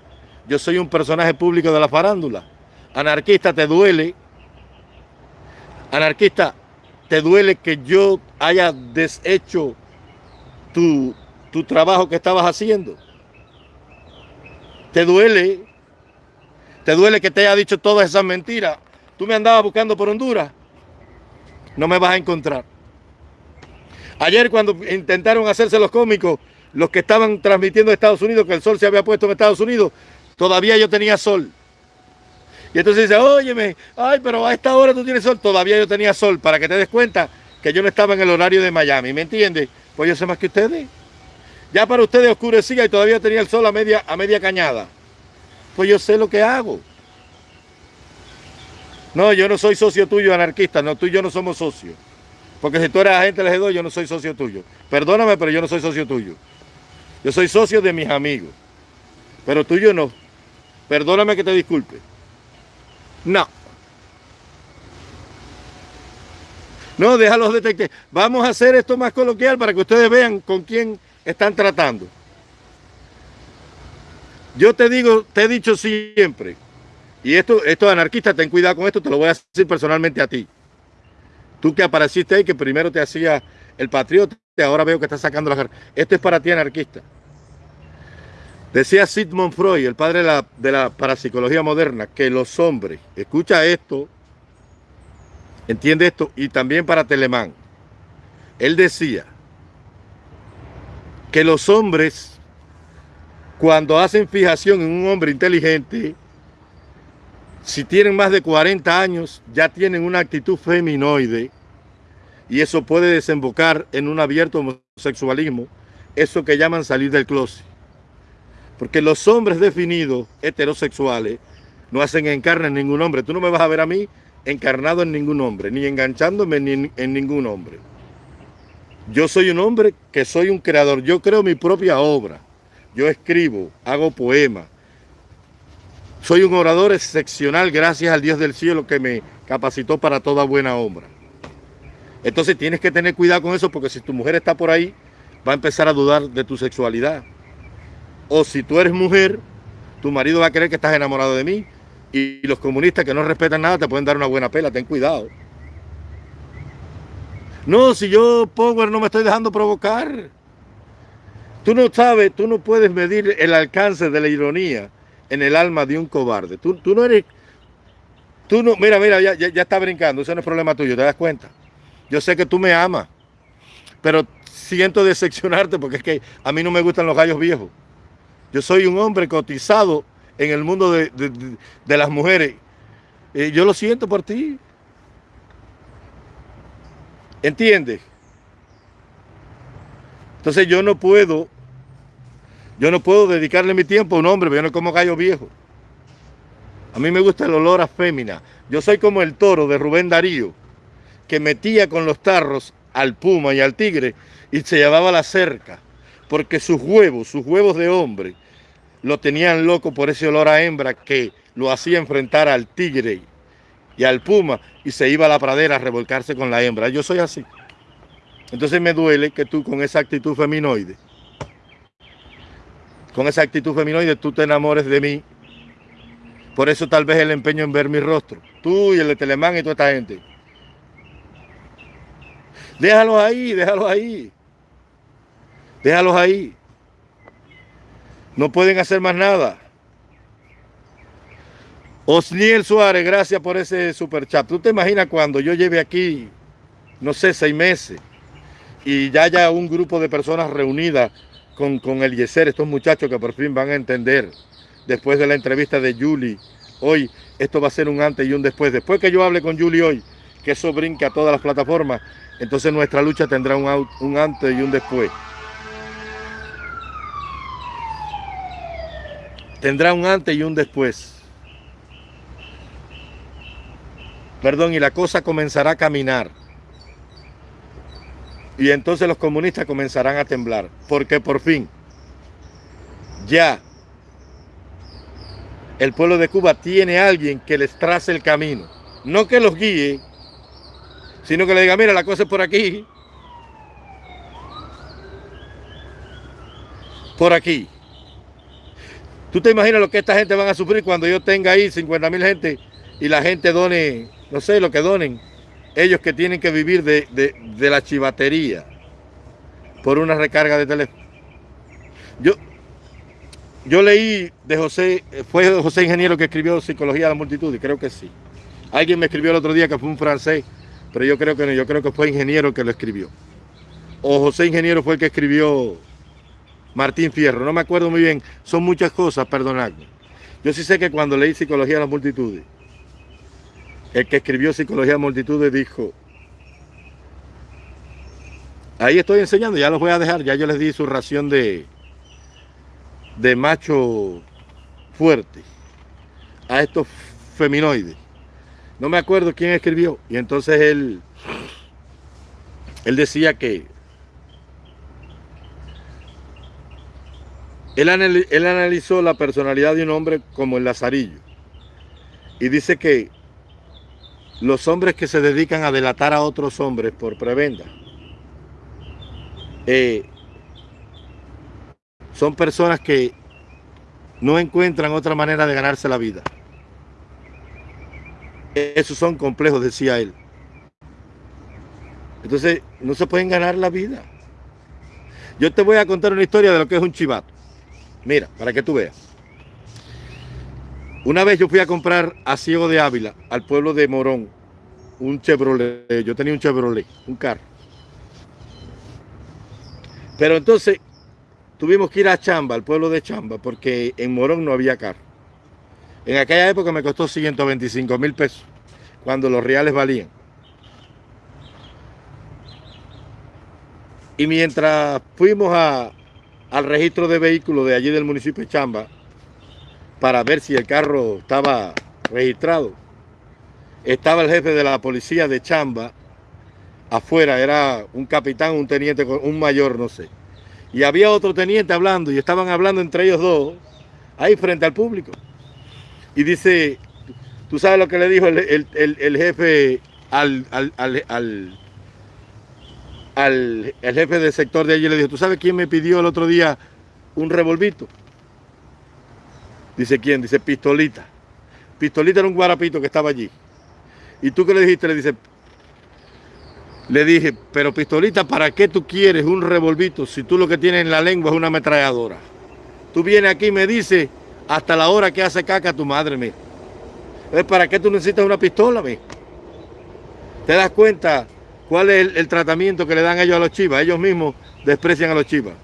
Yo soy un personaje público de la farándula. Anarquista, ¿te duele? Anarquista, ¿te duele que yo haya deshecho tu, tu trabajo que estabas haciendo? ¿Te duele? ¿Te duele que te haya dicho todas esas mentiras? Tú me andabas buscando por Honduras. No me vas a encontrar. Ayer cuando intentaron hacerse los cómicos, los que estaban transmitiendo a Estados Unidos, que el sol se había puesto en Estados Unidos, todavía yo tenía sol. Y entonces dice, óyeme, ay, pero a esta hora tú tienes sol. Todavía yo tenía sol, para que te des cuenta que yo no estaba en el horario de Miami, ¿me entiendes? Pues yo sé más que ustedes. Ya para ustedes oscurecía y todavía tenía el sol a media, a media cañada. Pues yo sé lo que hago. No, yo no soy socio tuyo anarquista, no, tú y yo no somos socios. Porque si tú eres agente del G2, yo no soy socio tuyo. Perdóname, pero yo no soy socio tuyo. Yo soy socio de mis amigos. Pero tuyo no. Perdóname que te disculpe. No. No, déjalos detectar. Vamos a hacer esto más coloquial para que ustedes vean con quién están tratando. Yo te digo, te he dicho siempre, y esto, esto anarquista, ten cuidado con esto, te lo voy a decir personalmente a ti. Tú que apareciste ahí, que primero te hacía el patriota, ahora veo que estás sacando la Esto es para ti anarquista. Decía Sigmund Freud, el padre de la, de la parapsicología moderna, que los hombres, escucha esto, entiende esto, y también para Telemán. Él decía que los hombres, cuando hacen fijación en un hombre inteligente, si tienen más de 40 años, ya tienen una actitud feminoide y eso puede desembocar en un abierto homosexualismo, eso que llaman salir del closet. Porque los hombres definidos, heterosexuales, no hacen encarne en ningún hombre. Tú no me vas a ver a mí encarnado en ningún hombre, ni enganchándome en, en ningún hombre. Yo soy un hombre que soy un creador. Yo creo mi propia obra. Yo escribo, hago poemas. Soy un orador excepcional gracias al Dios del cielo que me capacitó para toda buena obra. Entonces tienes que tener cuidado con eso porque si tu mujer está por ahí, va a empezar a dudar de tu sexualidad. O si tú eres mujer, tu marido va a creer que estás enamorado de mí. Y los comunistas que no respetan nada te pueden dar una buena pela, ten cuidado. No, si yo, Power, no me estoy dejando provocar. Tú no sabes, tú no puedes medir el alcance de la ironía en el alma de un cobarde. Tú, tú no eres... Tú no, mira, mira, ya, ya, está brincando, eso no es problema tuyo, ¿te das cuenta? Yo sé que tú me amas, pero siento decepcionarte porque es que a mí no me gustan los gallos viejos. Yo soy un hombre cotizado en el mundo de, de las mujeres. Y yo lo siento por ti. ¿Entiendes? Entonces yo no puedo, yo no puedo dedicarle mi tiempo a un hombre, yo no como gallo viejo. A mí me gusta el olor a fémina. Yo soy como el toro de Rubén Darío, que metía con los tarros al puma y al tigre y se llevaba la cerca, porque sus huevos, sus huevos de hombre, lo tenían loco por ese olor a hembra que lo hacía enfrentar al tigre y al puma y se iba a la pradera a revolcarse con la hembra. Yo soy así. Entonces me duele que tú con esa actitud feminoide, con esa actitud feminoide tú te enamores de mí. Por eso tal vez el empeño en ver mi rostro. Tú y el de Telemán y toda esta gente. Déjalos ahí, déjalos ahí. Déjalos ahí. No pueden hacer más nada. Osniel Suárez, gracias por ese super chat. ¿Tú te imaginas cuando yo lleve aquí, no sé, seis meses y ya haya un grupo de personas reunidas con, con el Yeser, estos muchachos que por fin van a entender después de la entrevista de Julie hoy, esto va a ser un antes y un después. Después que yo hable con Julie hoy, que eso brinque a todas las plataformas, entonces nuestra lucha tendrá un, un antes y un después. Tendrá un antes y un después. perdón, y la cosa comenzará a caminar. Y entonces los comunistas comenzarán a temblar, porque por fin, ya, el pueblo de Cuba tiene alguien que les trace el camino. No que los guíe, sino que le diga, mira, la cosa es por aquí. Por aquí. ¿Tú te imaginas lo que esta gente van a sufrir cuando yo tenga ahí 50 mil gente y la gente done no sé, lo que donen, ellos que tienen que vivir de, la chivatería por una recarga de teléfono. Yo, yo leí de José, fue José Ingeniero que escribió Psicología de la Multitud, y creo que sí. Alguien me escribió el otro día que fue un francés, pero yo creo que no, yo creo que fue Ingeniero que lo escribió. O José Ingeniero fue el que escribió Martín Fierro, no me acuerdo muy bien, son muchas cosas, perdonadme. Yo sí sé que cuando leí Psicología de la Multitud, el que escribió Psicología de Multitudes dijo, ahí estoy enseñando, ya los voy a dejar, ya yo les di su ración de, de macho fuerte a estos feminoides. No me acuerdo quién escribió. Y entonces él, él decía que él, analizó la personalidad de un hombre como el Lazarillo. Y dice que los hombres que se dedican a delatar a otros hombres por prebenda eh, son personas que no encuentran otra manera de ganarse la vida. Esos son complejos, decía él. Entonces, no se pueden ganar la vida. Yo te voy a contar una historia de lo que es un chivato. Mira, para que tú veas. Una vez yo fui a comprar a Ciego de Ávila, al pueblo de Morón, un Chevrolet. Yo tenía un Chevrolet, un carro. Pero entonces tuvimos que ir a Chamba, al pueblo de Chamba, porque en Morón no había carro. En aquella época me costó 125 mil pesos, cuando los reales valían. Y mientras fuimos a, al registro de vehículos de allí del municipio de Chamba para ver si el carro estaba registrado. Estaba el jefe de la policía de Chamba afuera, era un capitán, un teniente, un mayor, no sé. Y había otro teniente hablando y estaban hablando entre ellos dos, ahí frente al público. Y dice, tú sabes lo que le dijo el, jefe al, al, al, al, jefe del sector de allí, le dijo, ¿tú sabes quién me pidió el otro día un revolvito? Dice, ¿quién? Dice, Pistolita. Pistolita era un guarapito que estaba allí. ¿Y tú qué le dijiste? Le dice, le dije, pero Pistolita, ¿para qué tú quieres un revolvito si tú lo que tienes en la lengua es una ametralladora? Tú vienes aquí y me dices, hasta la hora que hace caca tu madre, me. ¿Para qué tú necesitas una pistola, me? ¿Te das cuenta cuál es el, tratamiento que le dan ellos a los chivas? Ellos mismos desprecian a los chivas.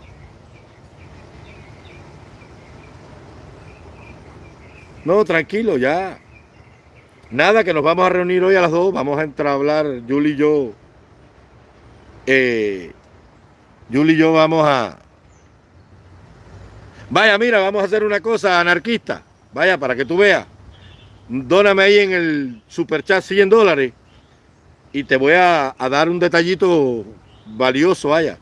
No, tranquilo, ya. Nada, que nos vamos a reunir hoy a las dos. Vamos a entrar a hablar, Julie y yo. Eh, Julie y yo vamos a... Vaya, mira, vamos a hacer una cosa anarquista. Vaya, para que tú veas. Dóname ahí en el superchat 100 dólares y te voy a, dar un detallito valioso, vaya.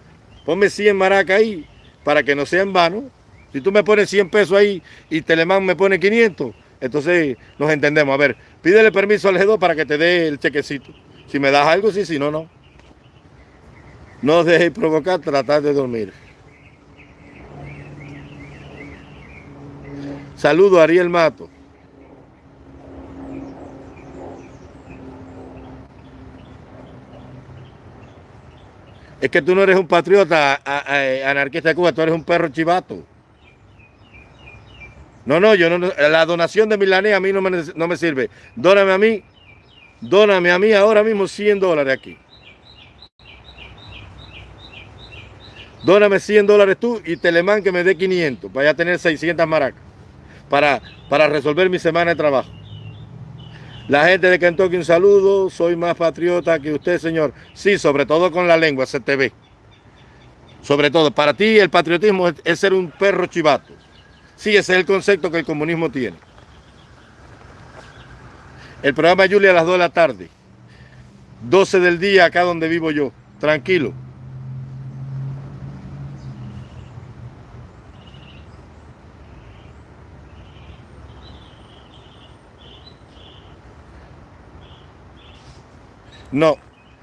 Ponme 100 maracas ahí para que no sea en vano. Si tú me pones 100 pesos ahí y Telemán me pone 500, entonces nos entendemos. A ver, pídele permiso al G2 para que te dé el chequecito. Si me das algo, sí, si no, no. No os provocar, tratar de dormir. Saludo a Ariel Mato. Es que tú no eres un patriota anarquista de Cuba, tú eres un perro chivato. No, no, yo no, la donación de Milanés a mí no me, no me sirve. Dóname a mí, dóname a mí ahora mismo 100 dólares aquí. Dóname 100 dólares tú y Telemán que me dé 500 para ya tener 600 maracas para, para resolver mi semana de trabajo. La gente de Kentucky, un saludo. Soy más patriota que usted, señor. Sí, sobre todo con la lengua, se te ve. Sobre todo, para ti el patriotismo es, ser un perro chivato. Sí, ese es el concepto que el comunismo tiene. El programa Julia a las 2 de la tarde. 12 del día acá donde vivo yo. Tranquilo. No,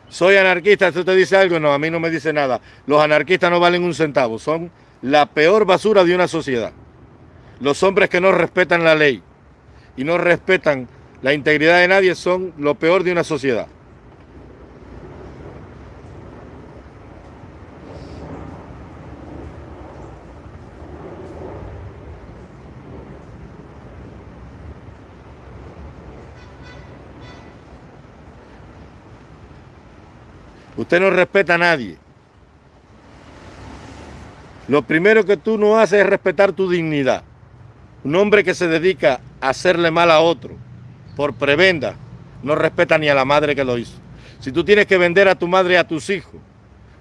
soy anarquista, ¿esto te dice algo? No, a mí no me dice nada. Los anarquistas no valen un centavo, son la peor basura de una sociedad. Los hombres que no respetan la ley y no respetan la integridad de nadie son lo peor de una sociedad. Usted no respeta a nadie. Lo primero que tú no haces es respetar tu dignidad. Un hombre que se dedica a hacerle mal a otro por prebenda no respeta ni a la madre que lo hizo. Si tú tienes que vender a tu madre y a tus hijos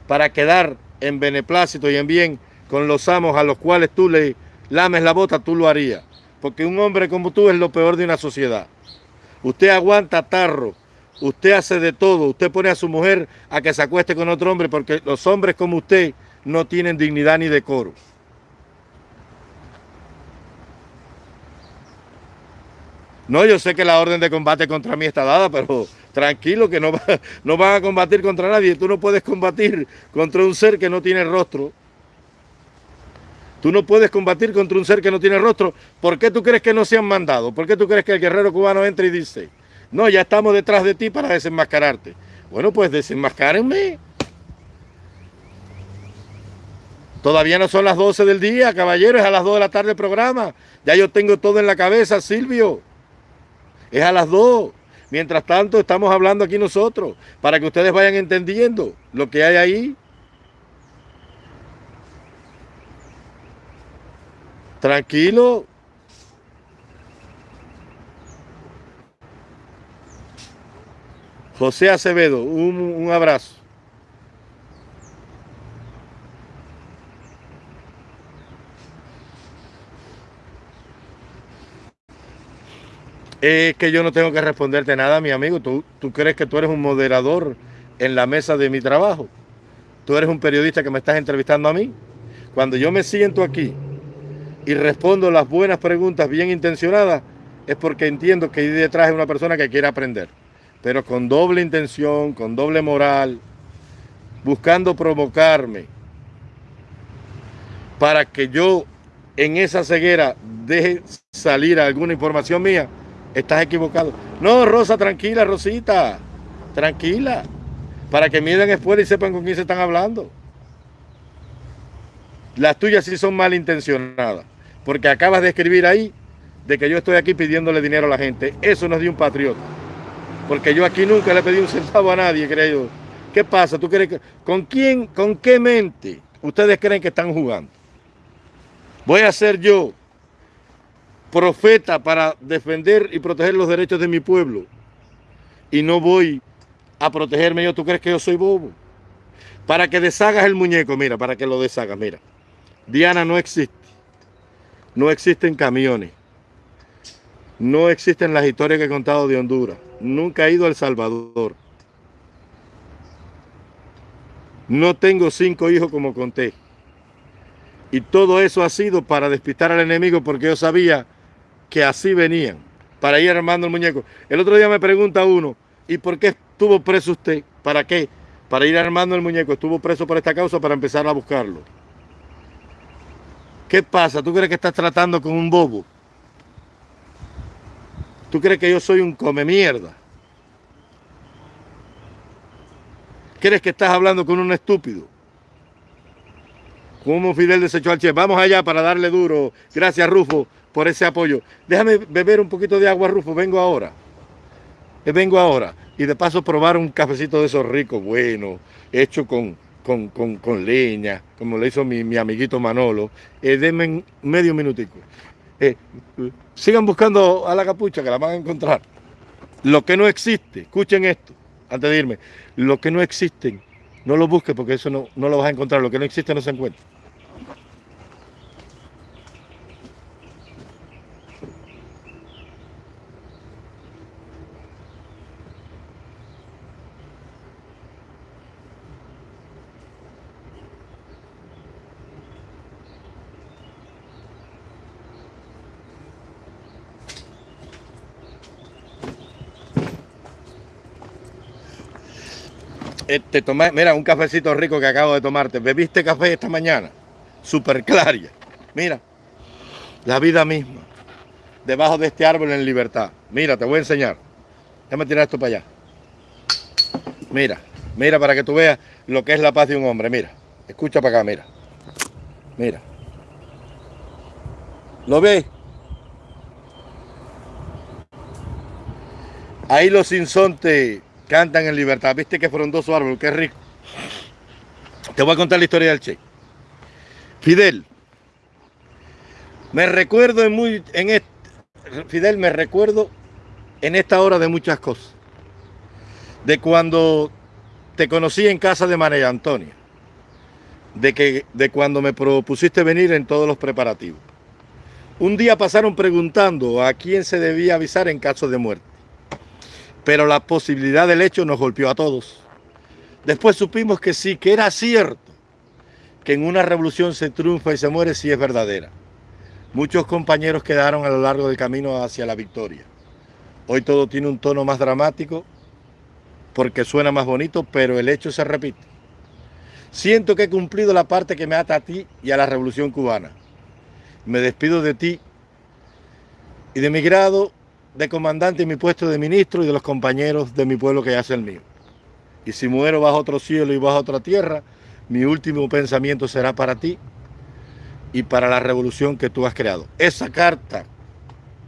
para quedar en beneplácito y en bien con los amos a los cuales tú le lames la bota, tú lo harías. Porque un hombre como tú es lo peor de una sociedad. Usted aguanta tarro, Usted hace de todo, usted pone a su mujer a que se acueste con otro hombre porque los hombres como usted no tienen dignidad ni decoro. No, yo sé que la orden de combate contra mí está dada, pero tranquilo que no, no van a combatir contra nadie. Tú no puedes combatir contra un ser que no tiene rostro. Tú no puedes combatir contra un ser que no tiene rostro. ¿Por qué tú crees que no se han mandado? ¿Por qué tú crees que el guerrero cubano entra y dice, no, ya estamos detrás de ti para desenmascararte. Bueno, pues desenmascárenme. Todavía no son las 12 del día, caballeros, es a las 2 de la tarde el programa. Ya yo tengo todo en la cabeza, Silvio. Es a las 2. Mientras tanto, estamos hablando aquí nosotros, para que ustedes vayan entendiendo lo que hay ahí. Tranquilo, José Acevedo, un, abrazo. Es que yo no tengo que responderte nada, mi amigo. Tú, tú crees que tú eres un moderador en la mesa de mi trabajo. Tú eres un periodista que me estás entrevistando a mí. Cuando yo me siento aquí y respondo las buenas preguntas bien intencionadas, es porque entiendo que ahí detrás es una persona que quiere aprender pero con doble intención, con doble moral, buscando provocarme para que yo en esa ceguera deje salir alguna información mía, estás equivocado. No, Rosa, tranquila, Rosita, tranquila, para que miren esfuerzo y sepan con quién se están hablando. Las tuyas sí son malintencionadas, porque acabas de escribir ahí de que yo estoy aquí pidiéndole dinero a la gente. Eso no es de un patriota. Porque yo aquí nunca le pedí un centavo a nadie, creo. ¿Qué pasa? ¿Tú crees que, ¿Con quién, con qué mente ustedes creen que están jugando? Voy a ser yo profeta para defender y proteger los derechos de mi pueblo. Y no voy a protegerme yo. ¿Tú crees que yo soy bobo? Para que deshagas el muñeco, mira, para que lo deshagas, mira. Diana no existe. No existen camiones. No existen las historias que he contado de Honduras. Nunca he ido a El Salvador. No tengo cinco hijos como conté. Y todo eso ha sido para despistar al enemigo porque yo sabía que así venían, para ir armando el muñeco. El otro día me pregunta uno, ¿y por qué estuvo preso usted? ¿Para qué? Para ir armando el muñeco. Estuvo preso por esta causa para empezar a buscarlo. ¿Qué pasa? ¿Tú crees que estás tratando con un bobo? ¿Tú crees que yo soy un come mierda? ¿Crees que estás hablando con un estúpido? Como Fidel desechó al chef. Vamos allá para darle duro. Gracias, Rufo, por ese apoyo. Déjame beber un poquito de agua, Rufo. Vengo ahora. Eh, vengo ahora. Y de paso probar un cafecito de esos ricos, bueno, hecho con, con, leña, como le hizo mi, amiguito Manolo, eh, denme medio minutico. Eh, sigan buscando a la capucha que la van a encontrar. Lo que no existe, escuchen esto, antes de irme, lo que no existen, no lo busques porque eso no, no lo vas a encontrar, lo que no existe no se encuentra. Tomé, mira, un cafecito rico que acabo de tomarte. ¿Bebiste café esta mañana? Super claria. Mira, la vida misma. Debajo de este árbol en libertad. Mira, te voy a enseñar. Déjame tirar esto para allá. Mira, mira para que tú veas lo que es la paz de un hombre. Mira, escucha para acá, mira. Mira. ¿Lo ves? Ahí los insontes cantan en libertad. Viste que fueron dos árboles, qué rico. Te voy a contar la historia del Che. Fidel, me recuerdo en muy, en Fidel, me recuerdo en esta hora de muchas cosas. De cuando te conocí en casa de María Antonia. De, que, de cuando me propusiste venir en todos los preparativos. Un día pasaron preguntando a quién se debía avisar en caso de muerte pero la posibilidad del hecho nos golpeó a todos. Después supimos que sí, que era cierto, que en una revolución se triunfa y se muere si es verdadera. Muchos compañeros quedaron a lo largo del camino hacia la victoria. Hoy todo tiene un tono más dramático porque suena más bonito, pero el hecho se repite. Siento que he cumplido la parte que me ata a ti y a la revolución cubana. Me despido de ti y de mi grado de comandante en mi puesto de ministro y de los compañeros de mi pueblo que hace el mío. Y si muero bajo otro cielo y bajo otra tierra, mi último pensamiento será para ti y para la revolución que tú has creado. Esa carta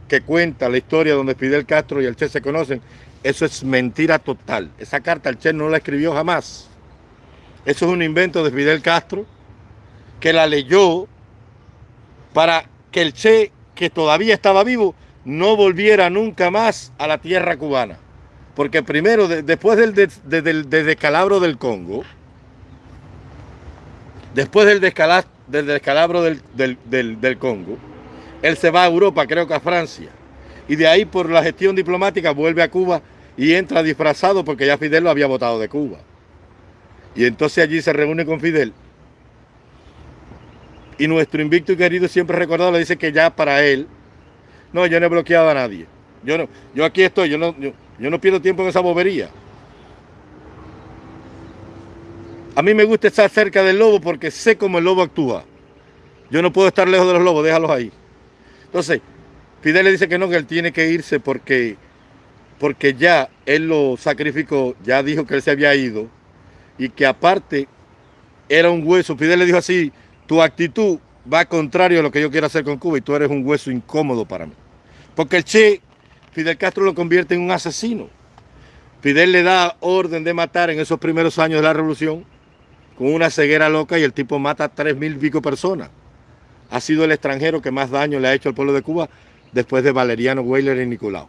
que cuenta la historia donde Fidel Castro y el Che se conocen, eso es mentira total. Esa carta el Che no la escribió jamás. Eso es un invento de Fidel Castro que la leyó para que el Che, que todavía estaba vivo, no volviera nunca más a la tierra cubana. Porque primero, después del, descalabro del Congo, después del, del descalabro del, del Congo, él se va a Europa, creo que a Francia. y de ahí por la gestión diplomática vuelve a Cuba y entra disfrazado porque ya Fidel lo había votado de Cuba. Y entonces allí se reúne con Fidel. Y nuestro invicto y querido siempre recordado le dice que ya para él, no, yo no he bloqueado a nadie. Yo no, yo aquí estoy, yo no, yo no pierdo tiempo en esa bobería. A mí me gusta estar cerca del lobo porque sé cómo el lobo actúa. Yo no puedo estar lejos de los lobos, déjalos ahí. Entonces, Fidel le dice que no, que él tiene que irse porque, porque ya él lo sacrificó, ya dijo que él se había ido y que aparte era un hueso. Fidel le dijo así, tu actitud va contrario a lo que yo quiero hacer con Cuba y tú eres un hueso incómodo para mí. Porque el Che, Fidel Castro lo convierte en un asesino. Fidel le da orden de matar en esos primeros años de la revolución con una ceguera loca y el tipo mata a tres mil pico personas. Ha sido el extranjero que más daño le ha hecho al pueblo de Cuba después de Valeriano Weyler y Nicolau.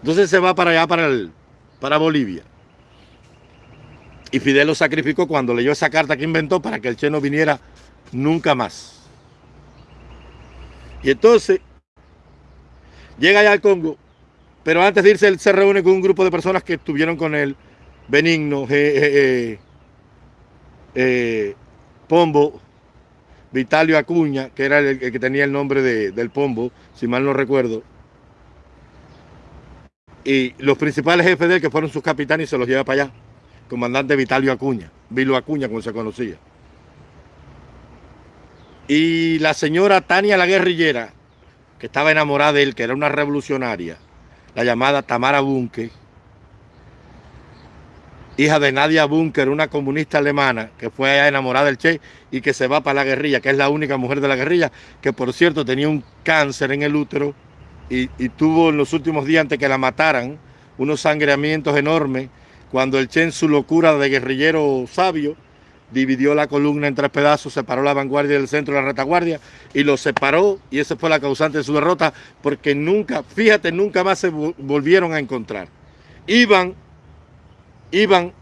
Entonces se va para allá, para, el, para Bolivia. Y Fidel lo sacrificó cuando leyó esa carta que inventó para que el Che no viniera nunca más. Y entonces llega allá al Congo, pero antes de irse él se reúne con un grupo de personas que estuvieron con él, Benigno, eh, Pombo, Vitalio Acuña, que era el, que tenía el nombre del Pombo, si mal no recuerdo. Y los principales jefes de él, que fueron sus capitanes, se los lleva para allá. Comandante Vitalio Acuña, Vilo Acuña, como se conocía. Y la señora Tania la guerrillera, que estaba enamorada de él, que era una revolucionaria, la llamada Tamara Bunke, hija de Nadia Bunker, una comunista alemana que fue enamorada del Che y que se va para la guerrilla, que es la única mujer de la guerrilla, que por cierto tenía un cáncer en el útero y, tuvo en los últimos días antes que la mataran unos sangreamientos enormes cuando el Che en su locura de guerrillero sabio dividió la columna en tres pedazos, separó la vanguardia del centro de la retaguardia y lo separó y esa fue la causante de su derrota porque nunca, fíjate, nunca más se volvieron a encontrar. Iban iban,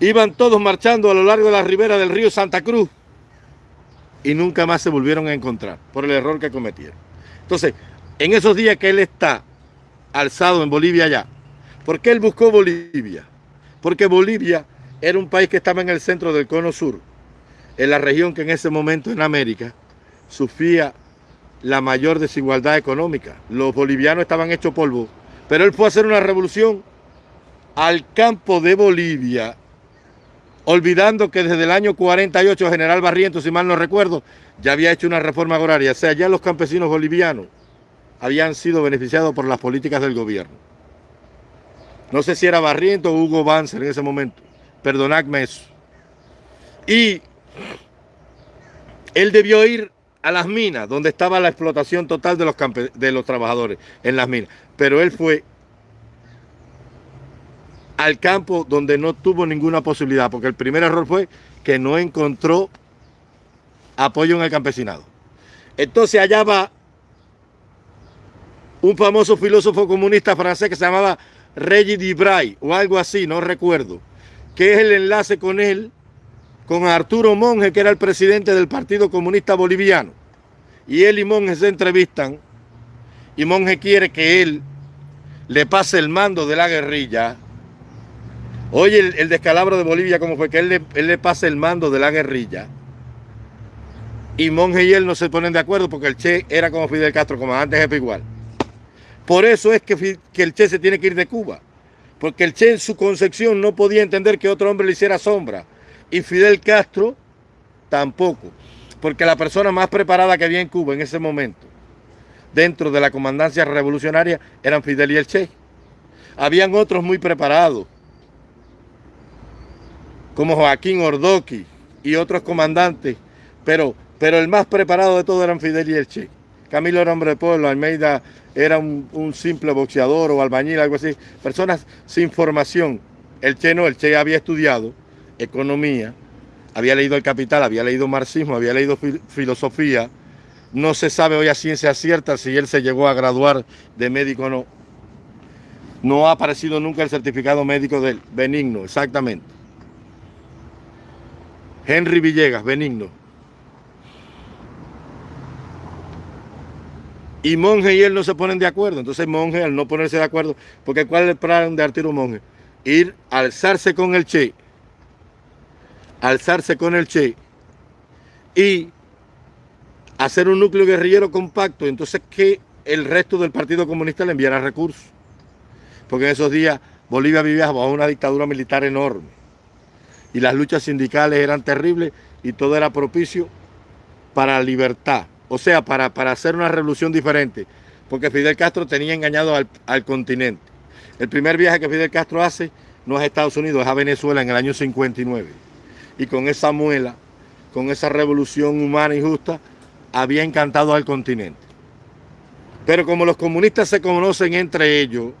iban todos marchando a lo largo de la ribera del río Santa Cruz y nunca más se volvieron a encontrar por el error que cometieron. Entonces, en esos días que él está alzado en Bolivia ya, ¿por qué él buscó Bolivia? Porque Bolivia era un país que estaba en el centro del cono sur, en la región que en ese momento en América sufría la mayor desigualdad económica. Los bolivianos estaban hechos polvo, pero él fue a hacer una revolución al campo de Bolivia, olvidando que desde el año 48 General Barrientos, si mal no recuerdo, ya había hecho una reforma agraria. O sea, ya los campesinos bolivianos habían sido beneficiados por las políticas del gobierno. No sé si era Barrientos o Hugo Banzer en ese momento. Perdonadme eso. Y él debió ir a las minas, donde estaba la explotación total de los, de los trabajadores en las minas. Pero él fue al campo donde no tuvo ninguna posibilidad, porque el primer error fue que no encontró apoyo en el campesinado. Entonces allá va un famoso filósofo comunista francés que se llamaba Regis Dibray o algo así, no recuerdo, que es el enlace con él, con Arturo Monge, que era el presidente del Partido Comunista Boliviano. Y él y Monge se entrevistan y Monge quiere que él le pase el mando de la guerrilla Oye, el, descalabro de Bolivia, como fue que él le, pasa el mando de la guerrilla. Y Monge y él no se ponen de acuerdo porque el Che era como Fidel Castro, comandante jefe igual. Por eso es que, que el Che se tiene que ir de Cuba. Porque el Che en su concepción no podía entender que otro hombre le hiciera sombra. Y Fidel Castro tampoco. Porque la persona más preparada que había en Cuba en ese momento, dentro de la comandancia revolucionaria, eran Fidel y el Che. Habían otros muy preparados como Joaquín Ordoqui y otros comandantes, pero, pero el más preparado de todos eran Fidel y el Che. Camilo era hombre de pueblo, Almeida era un, simple boxeador o albañil, algo así. Personas sin formación. El Che no, el Che había estudiado economía, había leído El Capital, había leído marxismo, había leído filosofía. No se sabe hoy a ciencia cierta si él se llegó a graduar de médico o no. No ha aparecido nunca el certificado médico del benigno, exactamente. Henry Villegas, benigno. Y Monge y él no se ponen de acuerdo. Entonces Monge, al no ponerse de acuerdo, porque ¿cuál es el plan de Arturo Monge? Ir, alzarse con el Che, alzarse con el Che y hacer un núcleo guerrillero compacto. Entonces que el resto del Partido Comunista le enviara recursos. Porque en esos días Bolivia vivía bajo una dictadura militar enorme. Y las luchas sindicales eran terribles y todo era propicio para libertad. O sea, para, para hacer una revolución diferente. Porque Fidel Castro tenía engañado al, al continente. El primer viaje que Fidel Castro hace no es a Estados Unidos, es a Venezuela en el año 59. Y con esa muela, con esa revolución humana y justa, había encantado al continente. Pero como los comunistas se conocen entre ellos,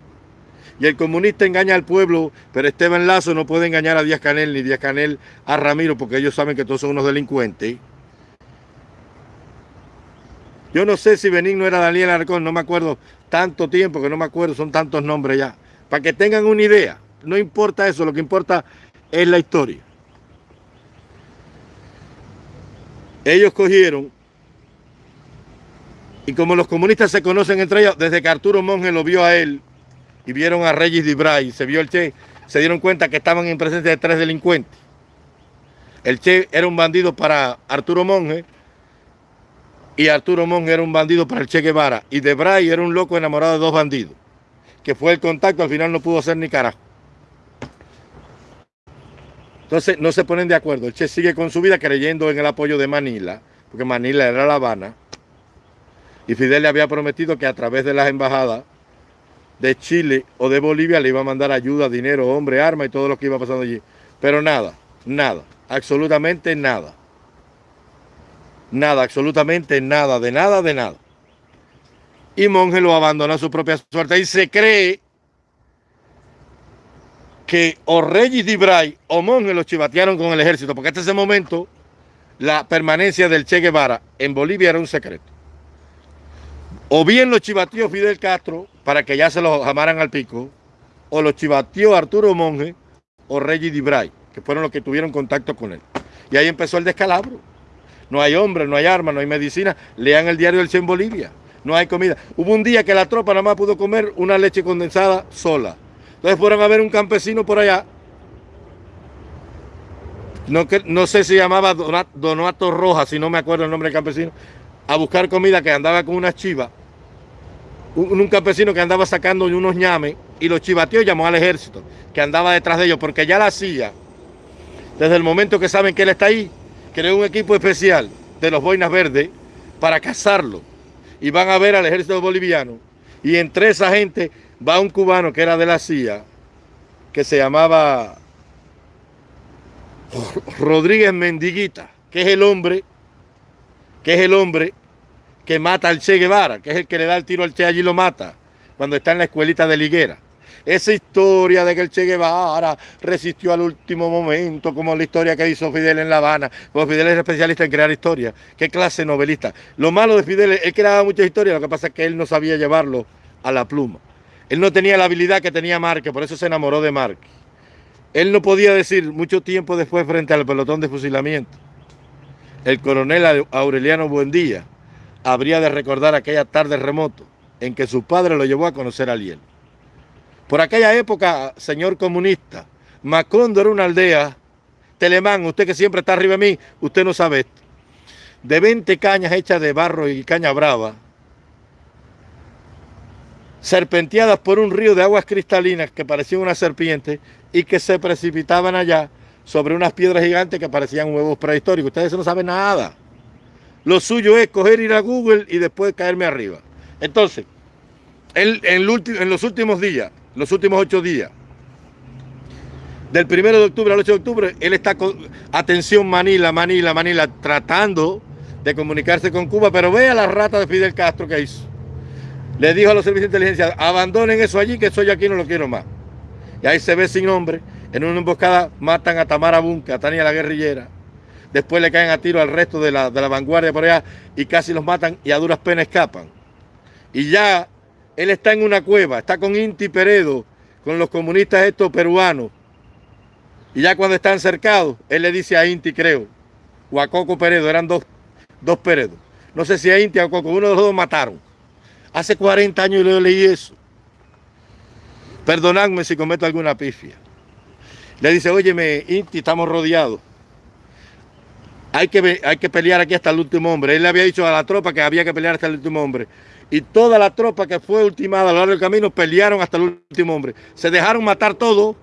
y el comunista engaña al pueblo, pero Esteban Lazo no puede engañar a Díaz Canel ni Díaz Canel a Ramiro, porque ellos saben que todos son unos delincuentes. Yo no sé si Benigno era Daniel Arcón, no me acuerdo tanto tiempo que no me acuerdo, son tantos nombres ya. Para que tengan una idea, no importa eso, lo que importa es la historia. Ellos cogieron, y como los comunistas se conocen entre ellos, desde que Arturo Monge lo vio a él, y vieron a Reyes Dibray, se vio el Che, se dieron cuenta que estaban en presencia de tres delincuentes. El Che era un bandido para Arturo Monge, y Arturo Monge era un bandido para el Che Guevara, y Debray era un loco enamorado de dos bandidos, que fue el contacto, al final no pudo hacer ni carajo. Entonces no se ponen de acuerdo. El Che sigue con su vida creyendo en el apoyo de Manila, porque Manila era La Habana, y Fidel le había prometido que a través de las embajadas de Chile o de Bolivia le iba a mandar ayuda, dinero, hombre, arma y todo lo que iba pasando allí. Pero nada, nada, absolutamente nada. Nada, absolutamente nada, de nada, de nada. Y Monge lo abandona a su propia suerte y se cree que o Reyes Dibray o Monge lo chivatearon con el ejército, porque hasta ese momento la permanencia del Che Guevara en Bolivia era un secreto. O bien lo chivateó Fidel Castro para que ya se lo llamaran al pico, o lo chivateó Arturo Monge o Reggie Dibray, que fueron los que tuvieron contacto con él. Y ahí empezó el descalabro. No hay hombres, no hay armas, no hay medicina. Lean el diario del Che en Bolivia. No hay comida. Hubo un día que la tropa nada más pudo comer una leche condensada sola. Entonces fueron a ver un campesino por allá. No, no sé si llamaba Donato Rojas, si no me acuerdo el nombre del campesino. A buscar comida que andaba con unas chivas. Un, campesino que andaba sacando unos ñames y los chivateó llamó al ejército que andaba detrás de ellos porque ya la hacía. Desde el momento que saben que él está ahí, creó un equipo especial de los boinas verdes para cazarlo. Y van a ver al ejército boliviano. Y entre esa gente va un cubano que era de la CIA, que se llamaba Rodríguez Mendiguita, que es el hombre, que es el hombre que mata al Che Guevara, que es el que le da el tiro al Che allí lo mata, cuando está en la escuelita de Liguera. Esa historia de que el Che Guevara resistió al último momento, como la historia que hizo Fidel en La Habana, porque Fidel es especialista en crear historias. ¿Qué clase novelista? Lo malo de Fidel, él creaba muchas historias, lo que pasa es que él no sabía llevarlo a la pluma. Él no tenía la habilidad que tenía Márquez, por eso se enamoró de Márquez. Él no podía decir mucho tiempo después frente al pelotón de fusilamiento. El coronel Aureliano Buendía habría de recordar aquella tarde remoto en que su padre lo llevó a conocer a Liel. Por aquella época, señor comunista, Macondo era una aldea, Telemán, usted que siempre está arriba de mí, usted no sabe esto, de 20 cañas hechas de barro y caña brava, serpenteadas por un río de aguas cristalinas que parecían una serpiente y que se precipitaban allá sobre unas piedras gigantes que parecían huevos prehistóricos. Ustedes no saben nada. Lo suyo es coger, ir a Google y después caerme arriba. Entonces, en, en los últimos días, los últimos ocho días, del primero de octubre al 8 de octubre, él está con atención Manila, Manila, Manila, tratando de comunicarse con Cuba, pero vea la rata de Fidel Castro que hizo. Le dijo a los servicios de inteligencia, abandonen eso allí, que eso yo aquí no lo quiero más. Y ahí se ve sin nombre, en una emboscada matan a Tamara Bunca, a Tania la guerrillera. Después le caen a tiro al resto de la, de la vanguardia por allá y casi los matan y a duras penas escapan. Y ya él está en una cueva, está con Inti Peredo, con los comunistas estos peruanos. Y ya cuando están cercados, él le dice a Inti, creo, o a Coco Peredo, eran dos, dos Peredos. No sé si a Inti o a Coco, uno de los dos mataron. Hace 40 años yo leí eso. Perdonadme si cometo alguna pifia. Le dice, óyeme, Inti, estamos rodeados. Hay que, hay que pelear aquí hasta el último hombre. Él le había dicho a la tropa que había que pelear hasta el último hombre. Y toda la tropa que fue ultimada a lo largo del camino pelearon hasta el último hombre. Se dejaron matar todos.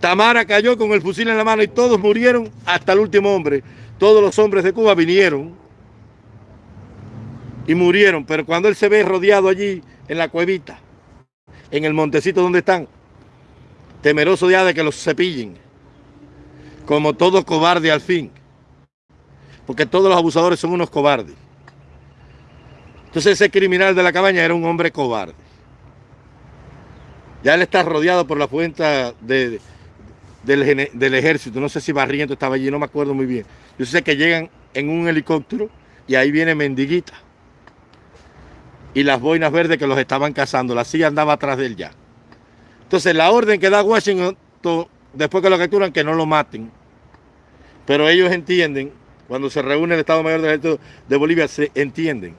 Tamara cayó con el fusil en la mano y todos murieron hasta el último hombre. Todos los hombres de Cuba vinieron y murieron. Pero cuando él se ve rodeado allí en la cuevita, en el montecito donde están, temeroso ya de que los cepillen, como todo cobarde al fin, porque todos los abusadores son unos cobardes. Entonces ese criminal de la cabaña era un hombre cobarde. Ya él está rodeado por la fuente de, del, ejército. No sé si Barriento estaba allí, no me acuerdo muy bien. Yo sé que llegan en un helicóptero y ahí viene Mendiguita. Y las boinas verdes que los estaban cazando. La silla andaba atrás de él ya. Entonces la orden que da Washington después que lo capturan, que no lo maten. Pero ellos entienden, cuando se reúne el Estado Mayor del Ejército de Bolivia, se entienden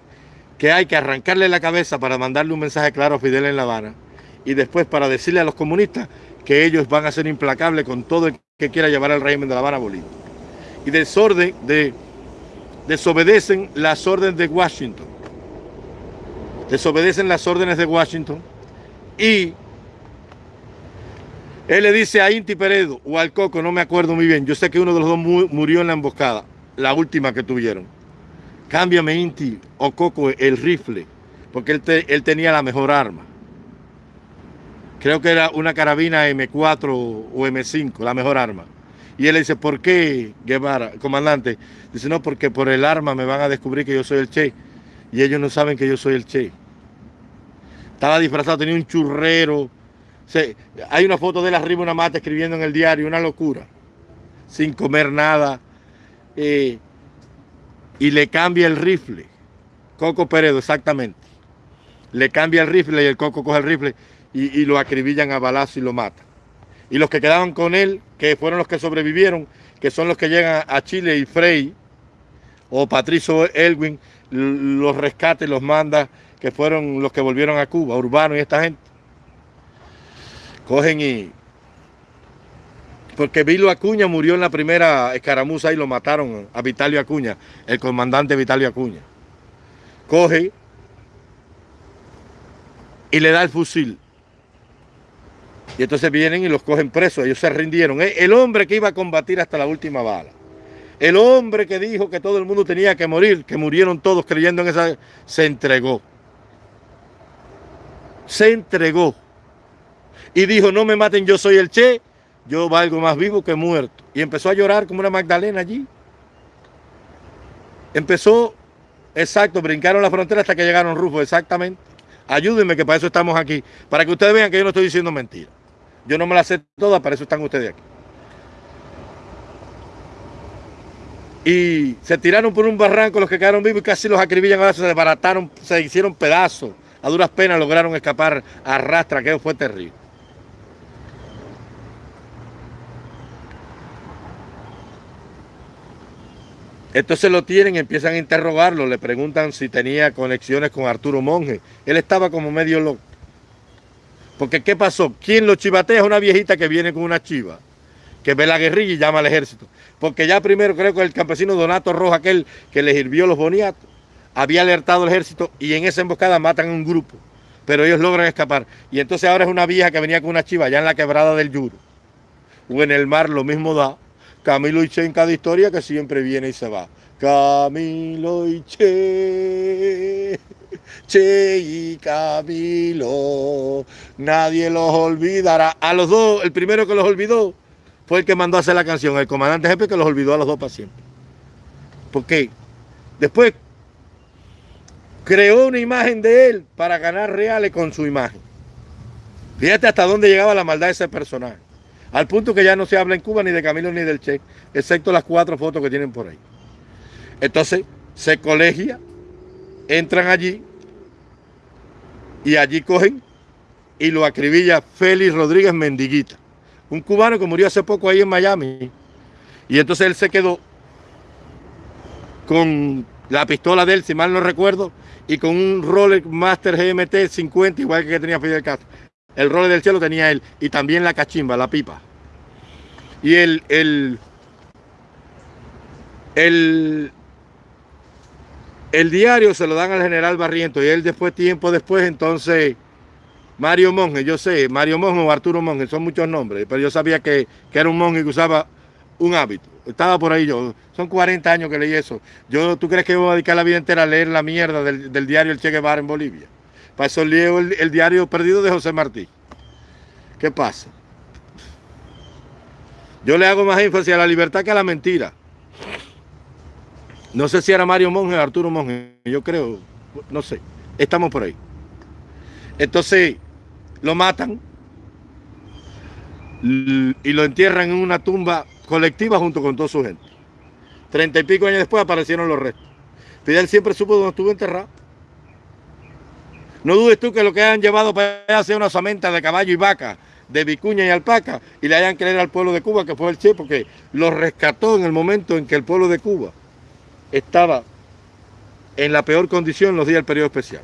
que hay que arrancarle la cabeza para mandarle un mensaje claro a Fidel en La Habana y después para decirle a los comunistas que ellos van a ser implacables con todo el que quiera llevar al régimen de La Habana a Bolivia. Y desorden, de, desobedecen las órdenes de Washington. Desobedecen las órdenes de Washington y él le dice a Inti Peredo o al Coco, no me acuerdo muy bien. Yo sé que uno de los dos murió en la emboscada, la última que tuvieron. Cámbiame Inti o Coco el rifle, porque él, él tenía la mejor arma. Creo que era una carabina M4 o M5, la mejor arma. Y él le dice, ¿por qué, Guevara, comandante? Dice, no, porque por el arma me van a descubrir que yo soy el Che. Y ellos no saben que yo soy el Che. Estaba disfrazado, tenía un churrero, hay una foto de él arriba una mata escribiendo en el diario, una locura, sin comer nada. Y le cambia el rifle. Coco Peredo, exactamente. Le cambia el rifle y el Coco coge el rifle y, lo acribillan a balazo y lo matan. Y los que quedaban con él, que fueron los que sobrevivieron, que son los que llegan a Chile y Frey, o Patricio Elwin, los rescate, los manda, que fueron los que volvieron a Cuba, Urbano y esta gente cogen y... Porque Vilo Acuña murió en la primera escaramuza y lo mataron a Vitalio Acuña, el comandante Vitalio Acuña. Coge y le da el fusil. Y entonces vienen y los cogen presos, ellos se rindieron. El hombre que iba a combatir hasta la última bala. El hombre que dijo que todo el mundo tenía que morir, que murieron todos creyendo en esa, se entregó. Se entregó y dijo, no me maten, yo soy el Che, yo valgo más vivo que muerto. Y empezó a llorar como una Magdalena allí. Empezó, exacto, brincaron la frontera hasta que llegaron Rufo, exactamente. Ayúdenme que para eso estamos aquí, para que ustedes vean que yo no estoy diciendo mentira. Yo no me la sé toda, para eso están ustedes aquí. Y se tiraron por un barranco los que quedaron vivos y casi los acribillan, ahora se desbarataron, se hicieron pedazos. A duras penas lograron escapar a rastra, que fue terrible. Entonces lo tienen, empiezan a interrogarlo, le preguntan si tenía conexiones con Arturo Monge. Él estaba como medio loco. Porque ¿qué pasó? ¿Quién lo chivatea? Es una viejita que viene con una chiva, que ve la guerrilla y llama al ejército. Porque ya primero creo que el campesino Donato Roja, aquel que le sirvió los boniatos, había alertado al ejército y en esa emboscada matan a un grupo. Pero ellos logran escapar. Y entonces ahora es una vieja que venía con una chiva allá en la quebrada del Yuro. O en el mar lo mismo da Camilo y Che en cada historia que siempre viene y se va. Camilo y Che, Che y Camilo, nadie los olvidará. A los dos, el primero que los olvidó fue el que mandó a hacer la canción, el comandante jefe que los olvidó a los dos para siempre. Porque después creó una imagen de él para ganar reales con su imagen. Fíjate hasta dónde llegaba la maldad de ese personaje. Al punto que ya no se habla en Cuba ni de Camilo ni del Che, excepto las cuatro fotos que tienen por ahí. Entonces se colegia, entran allí y allí cogen y lo acribilla Félix Rodríguez Mendiguita, un cubano que murió hace poco ahí en Miami. Y entonces él se quedó con la pistola de él, si mal no recuerdo, y con un Rolex Master GMT 50, igual que tenía Fidel Castro. El Rolex del cielo tenía él y también la cachimba, la pipa. Y el, el, el, el diario se lo dan al general Barriento y él después, tiempo después, entonces, Mario Monge, yo sé, Mario Monge o Arturo Monge, son muchos nombres, pero yo sabía que, que era un monje que usaba un hábito. Estaba por ahí yo. Son 40 años que leí eso. Yo, ¿Tú crees que voy a dedicar la vida entera a leer la mierda del, diario El Che Guevara en Bolivia? Para eso leo el, diario perdido de José Martí. ¿Qué pasa? Yo le hago más énfasis a la libertad que a la mentira. No sé si era Mario Monge o Arturo Monge. Yo creo, no sé. Estamos por ahí. Entonces, lo matan y lo entierran en una tumba colectiva junto con toda su gente. Treinta y pico años después aparecieron los restos. Fidel siempre supo dónde estuvo enterrado. No dudes tú que lo que hayan llevado para allá sea una samenta de caballo y vaca, de vicuña y alpaca, y le hayan creído al pueblo de Cuba que fue el Che, porque lo rescató en el momento en que el pueblo de Cuba estaba en la peor condición los días del periodo especial.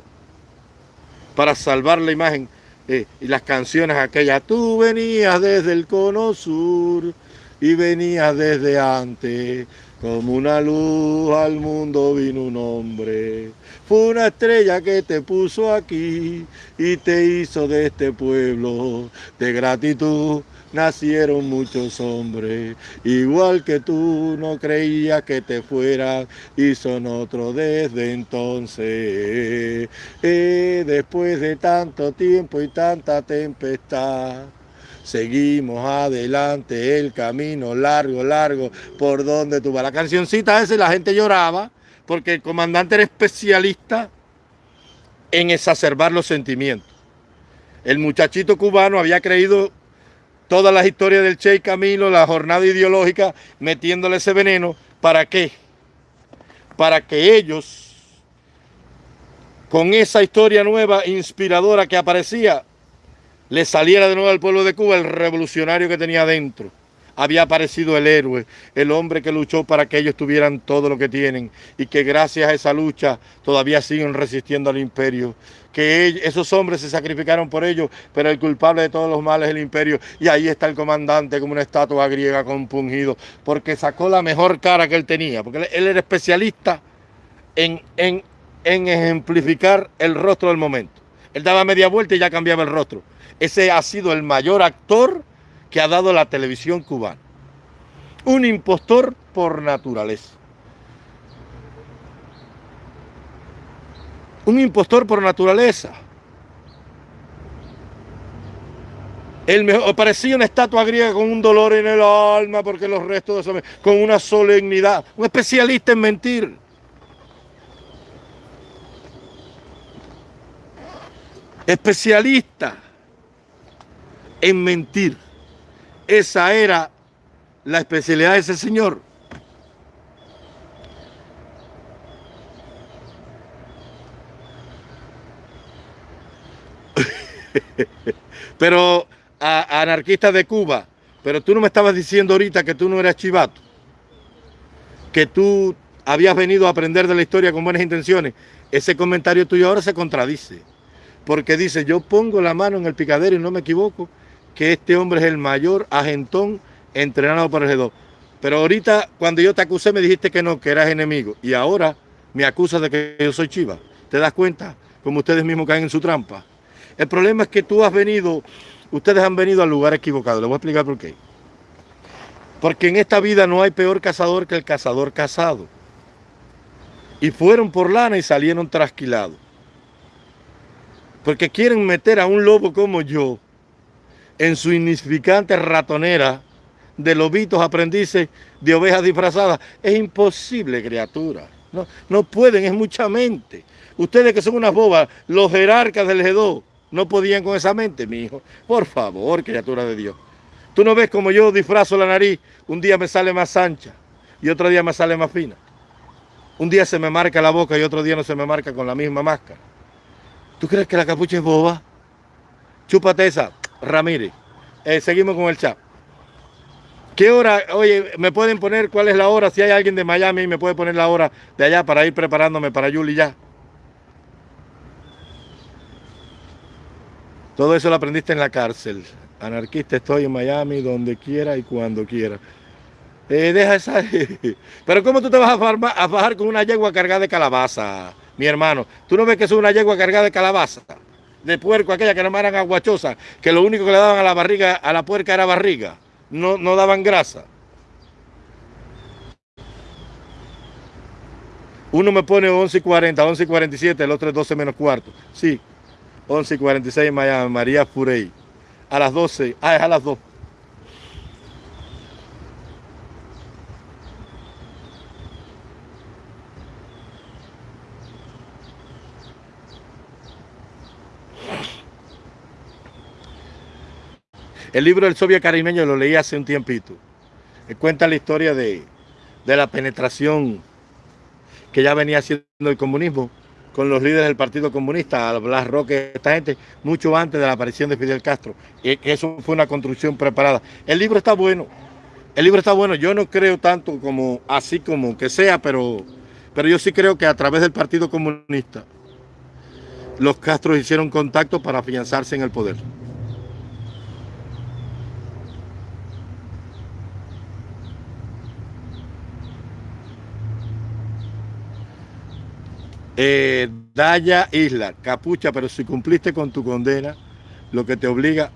Para salvar la imagen eh, y las canciones aquellas. Tú venías desde el cono sur y venía desde antes. Como una luz al mundo vino un hombre. Fue una estrella que te puso aquí y te hizo de este pueblo. De gratitud nacieron muchos hombres. Igual que tú no creías que te fueran y son otros desde entonces. Eh, después de tanto tiempo y tanta tempestad seguimos adelante, el camino largo, largo, por donde tú vas. La cancioncita esa la gente lloraba porque el comandante era especialista en exacerbar los sentimientos. El muchachito cubano había creído todas las historias del Che y Camilo, la jornada ideológica, metiéndole ese veneno. ¿Para qué? Para que ellos, con esa historia nueva, inspiradora que aparecía, le saliera de nuevo al pueblo de Cuba el revolucionario que tenía dentro. Había aparecido el héroe, el hombre que luchó para que ellos tuvieran todo lo que tienen y que gracias a esa lucha todavía siguen resistiendo al imperio. Que esos hombres se sacrificaron por ellos, pero el culpable de todos los males es el imperio. Y ahí está el comandante como una estatua griega compungido, porque sacó la mejor cara que él tenía, porque él era especialista en, en, en ejemplificar el rostro del momento. Él daba media vuelta y ya cambiaba el rostro. Ese ha sido el mayor actor que ha dado la televisión cubana. Un impostor por naturaleza. Un impostor por naturaleza. Él me, parecía una estatua griega con un dolor en el alma porque los restos de eso, con una solemnidad. Un especialista en mentir. Especialista en mentir. Esa era la especialidad de ese señor. pero a, anarquistas de Cuba, pero tú no me estabas diciendo ahorita que tú no eras chivato, que tú habías venido a aprender de la historia con buenas intenciones. Ese comentario tuyo ahora se contradice, porque dice, yo pongo la mano en el picadero y no me equivoco, que este hombre es el mayor agentón entrenado por el G2. Pero ahorita, cuando yo te acusé, me dijiste que no, que eras enemigo. Y ahora me acusas de que yo soy chiva. ¿Te das cuenta? Como ustedes mismos caen en su trampa. El problema es que tú has venido, ustedes han venido al lugar equivocado. Les voy a explicar por qué. Porque en esta vida no hay peor cazador que el cazador casado. Y fueron por lana y salieron trasquilados. Porque quieren meter a un lobo como yo en su insignificante ratonera de lobitos aprendices de ovejas disfrazadas. Es imposible, criatura. No, no pueden, es mucha mente. Ustedes que son unas bobas, los jerarcas del G2, no podían con esa mente, mi hijo. Por favor, criatura de Dios. Tú no ves como yo disfrazo la nariz, un día me sale más ancha y otro día me sale más fina. Un día se me marca la boca y otro día no se me marca con la misma máscara. ¿Tú crees que la capucha es boba? Chúpate esa. Ramírez. Eh, seguimos con el chat. ¿Qué hora? Oye, ¿me pueden poner cuál es la hora? Si hay alguien de Miami, ¿me puede poner la hora de allá para ir preparándome para Yuli ya? Todo eso lo aprendiste en la cárcel. Anarquista estoy en Miami, donde quiera y cuando quiera. Eh, deja esa... Pero ¿cómo tú te vas a bajar con una yegua cargada de calabaza, mi hermano? ¿Tú no ves que es una yegua cargada de calabaza? De puerco, aquella que eran aguachosa, que lo único que le daban a la barriga, a la puerca era barriga. No, no daban grasa. Uno me pone 11 y 40, 11 y 47, el otro es 12 menos cuarto. Sí, 11 y 46 en Miami, María Furey. A las 12, ah, es a las 2. El libro del Soviet caribeño lo leí hace un tiempito. Cuenta la historia de, de la penetración que ya venía haciendo el comunismo con los líderes del Partido Comunista, Blas Roque, esta gente, mucho antes de la aparición de Fidel Castro. Y que eso fue una construcción preparada. El libro está bueno. El libro está bueno. Yo no creo tanto como así como que sea, pero, pero yo sí creo que a través del Partido Comunista los Castros hicieron contacto para afianzarse en el poder. Eh, Daya Isla, capucha, pero si cumpliste con tu condena, lo que te obliga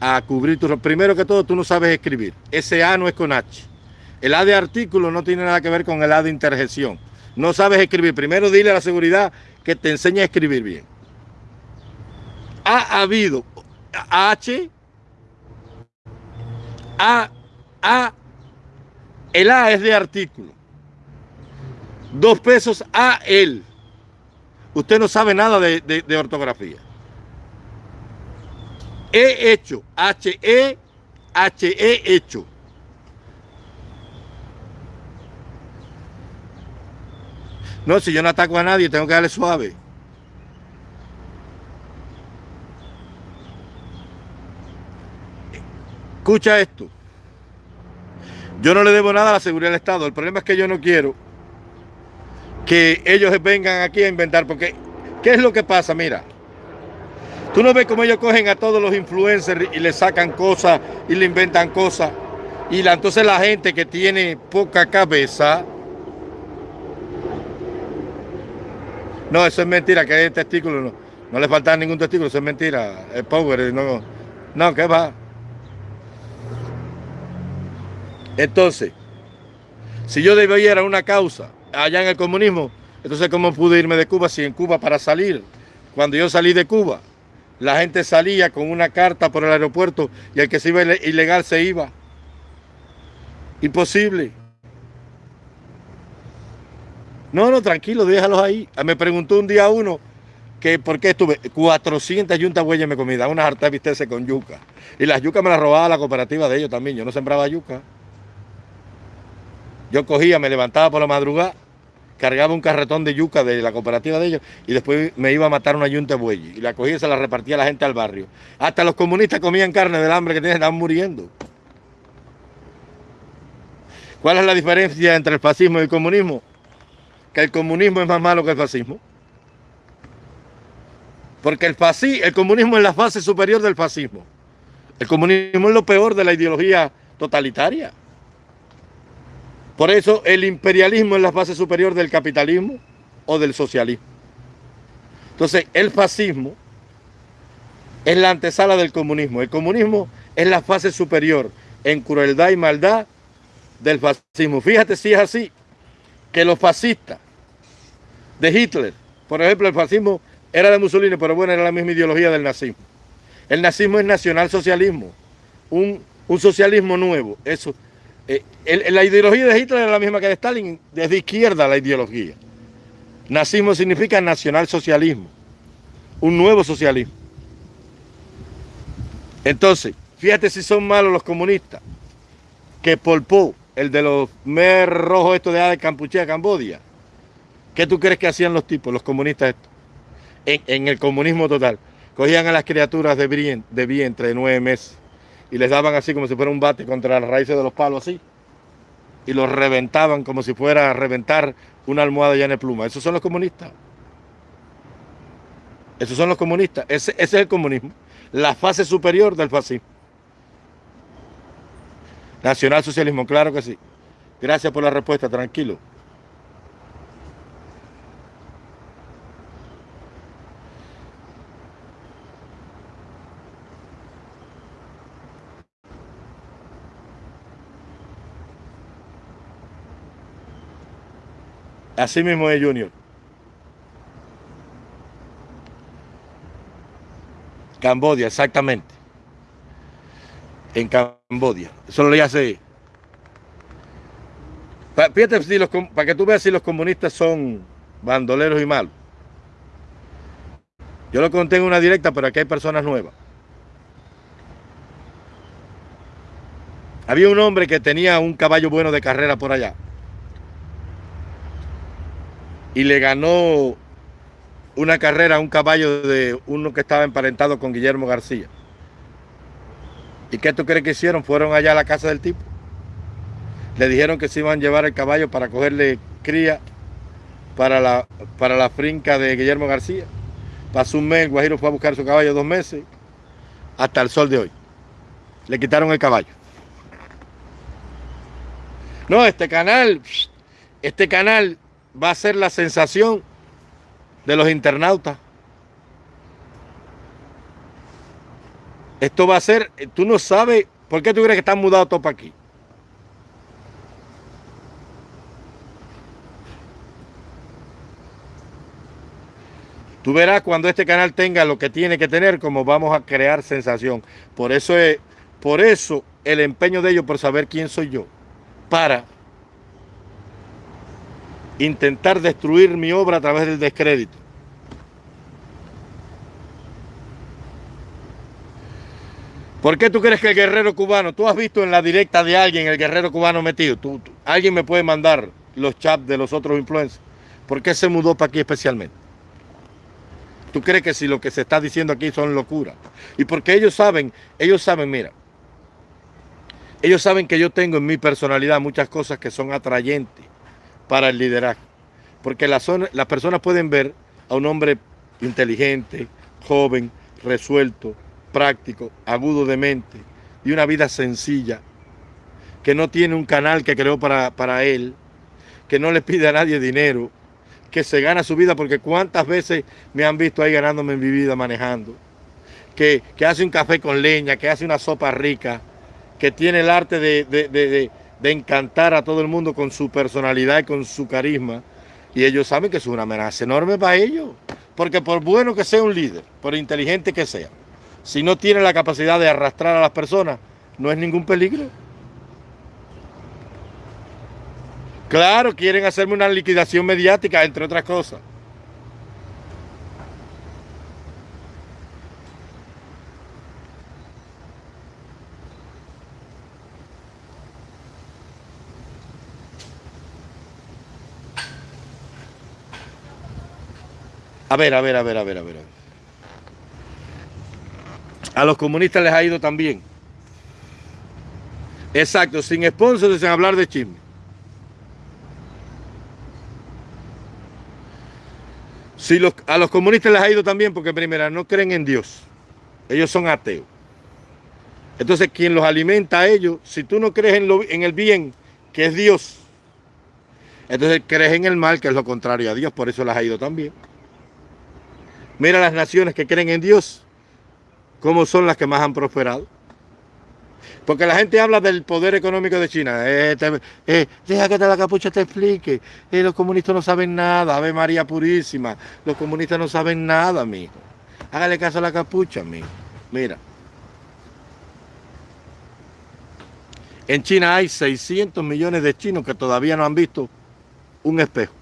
a cubrir tu... Primero que todo, tú no sabes escribir. Ese A no es con H. El A de artículo no tiene nada que ver con el A de interjección. No sabes escribir. Primero dile a la seguridad que te enseñe a escribir bien. Ha habido H, A, A, el A es de artículo. Dos pesos a él. Usted no sabe nada de, ortografía. He hecho, H-E, H-E hecho. No, si yo no ataco a nadie, tengo que darle suave. Escucha esto. Yo no le debo nada a la seguridad del Estado. El problema es que yo no quiero que ellos vengan aquí a inventar, porque ¿qué es lo que pasa? Mira, tú no ves cómo ellos cogen a todos los influencers y le sacan cosas y le inventan cosas, y la, entonces la gente que tiene poca cabeza, no, eso es mentira, que hay testículo, no, no le falta ningún testículo, eso es mentira, el power, no, no, ¿qué va? Entonces, si yo debiera una causa allá en el comunismo. Entonces, ¿cómo pude irme de Cuba si en Cuba para salir? Cuando yo salí de Cuba, la gente salía con una carta por el aeropuerto y el que se iba ilegal se iba. Imposible. No, no, tranquilo, déjalos ahí. Me preguntó un día uno que por qué estuve 400 yuntas huellas me comida, unas hartas vistese con yuca. Y las yucas me las robaba la cooperativa de ellos también. Yo no sembraba yuca. Yo cogía, me levantaba por la madrugada, cargaba un carretón de yuca de la cooperativa de ellos y después me iba a matar una yunta de bueyes. Y la cogía y se la repartía la gente al barrio. Hasta los comunistas comían carne del hambre que tenían, estaban muriendo. ¿Cuál es la diferencia entre el fascismo y el comunismo? Que el comunismo es más malo que el fascismo. Porque el, el comunismo es la fase superior del fascismo. El comunismo es lo peor de la ideología totalitaria. Por eso el imperialismo es la fase superior del capitalismo o del socialismo. Entonces, el fascismo es la antesala del comunismo. El comunismo es la fase superior en crueldad y maldad del fascismo. Fíjate si es así, que los fascistas de Hitler, por ejemplo, el fascismo era de Mussolini, pero bueno, era la misma ideología del nazismo. El nazismo es nacionalsocialismo, un, un socialismo nuevo. Eso, eh, la ideología de Hitler era la misma que de Stalin, desde izquierda la ideología. Nazismo significa nacionalsocialismo, un nuevo socialismo. Entonces, fíjate si son malos los comunistas, que Pol Pot, el de los mer rojos estos de, de Campuchea, Cambodia, ¿qué tú crees que hacían los tipos, los comunistas estos? En, el comunismo total. Cogían a las criaturas de, de vientre de nueve meses y les daban así como si fuera un bate contra las raíces de los palos así. Y los reventaban como si fuera a reventar una almohada llena de pluma. Esos son los comunistas. Esos son los comunistas. Ese, es el comunismo. la fase superior del fascismo. Nacionalsocialismo, claro que sí. Gracias por la respuesta, tranquilo. Así mismo es Junior. Cambodia, exactamente. En Cambodia. Eso lo hace. Fíjate si los, para que tú veas si los comunistas son bandoleros y malos. Yo lo conté en una directa, pero aquí hay personas nuevas. Había un hombre que tenía un caballo bueno de carrera por allá. Y le ganó una carrera a un caballo de uno que estaba emparentado con Guillermo García. ¿Y qué tú crees que hicieron? Fueron allá a la casa del tipo. Le dijeron que se iban a llevar el caballo para cogerle cría para la, para la finca de Guillermo García. Pasó un mes, Guajiro fue a buscar su caballo dos meses, hasta el sol de hoy. Le quitaron el caballo. No, este canal, este canal va a ser la sensación de los internautas. Esto va a ser, tú no sabes, ¿por qué tú crees que están mudados todos para aquí? Tú verás cuando este canal tenga lo que tiene que tener, como vamos a crear sensación. Por eso es, por eso el empeño de ellos por saber quién soy yo. Para intentar destruir mi obra a través del descrédito. ¿Por qué tú crees que el guerrero cubano, tú has visto en la directa de alguien el guerrero cubano metido? Tú, alguien me puede mandar los chats de los otros influencers. ¿Por qué se mudó para aquí especialmente? ¿Tú crees que si lo que se está diciendo aquí son locuras? Y porque ellos saben, ellos saben, mira, ellos saben que yo tengo en mi personalidad muchas cosas que son atrayentes para el liderazgo. Porque las, personas pueden ver a un hombre inteligente, joven, resuelto, práctico, agudo de mente y una vida sencilla, que no tiene un canal que creó para, él, que no le pide a nadie dinero, que se gana su vida, porque cuántas veces me han visto ahí ganándome en mi vida manejando, que, hace un café con leña, que hace una sopa rica, que tiene el arte de encantar a todo el mundo con su personalidad y con su carisma. Y ellos saben que es una amenaza enorme para ellos. Porque por bueno que sea un líder, por inteligente que sea, si no tiene la capacidad de arrastrar a las personas, no es ningún peligro. Claro, quieren hacerme una liquidación mediática, entre otras cosas. A ver, a ver, a ver, a ver, a ver. A los comunistas les ha ido también. Exacto, sin sponsors, sin hablar de chisme. Si a los comunistas les ha ido también porque primero no creen en Dios. Ellos son ateos. Entonces quien los alimenta a ellos, si tú no crees en, en el bien, que es Dios, entonces crees en el mal, que es lo contrario a Dios, por eso les ha ido también. Mira las naciones que creen en Dios, cómo son las que más han prosperado. Porque la gente habla del poder económico de China. Eh, eh, deja que te la capucha te explique. Eh, los comunistas no saben nada. Ave María Purísima. Los comunistas no saben nada, mijo. Hágale caso a la capucha, mijo. Mira. En China hay 600 millones de chinos que todavía no han visto un espejo.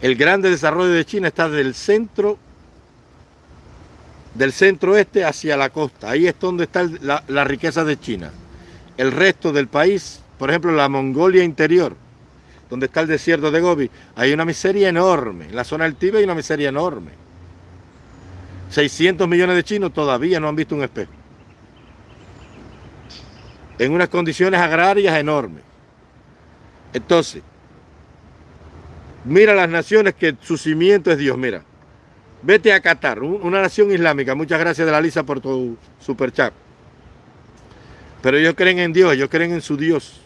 El grande desarrollo de China está del centro del centro oeste hacia la costa. Ahí es donde está la, riqueza de China. El resto del país, por ejemplo, la Mongolia interior, donde está el desierto de Gobi, hay una miseria enorme. En la zona del Tíbet hay una miseria enorme. 600 millones de chinos todavía no han visto un espejo. En unas condiciones agrarias enormes. Entonces, Mira las naciones que su cimiento es Dios, mira. Vete a Qatar, una nación islámica. Muchas gracias de la Lisa por tu super chat. Pero ellos creen en Dios, ellos creen en su Dios,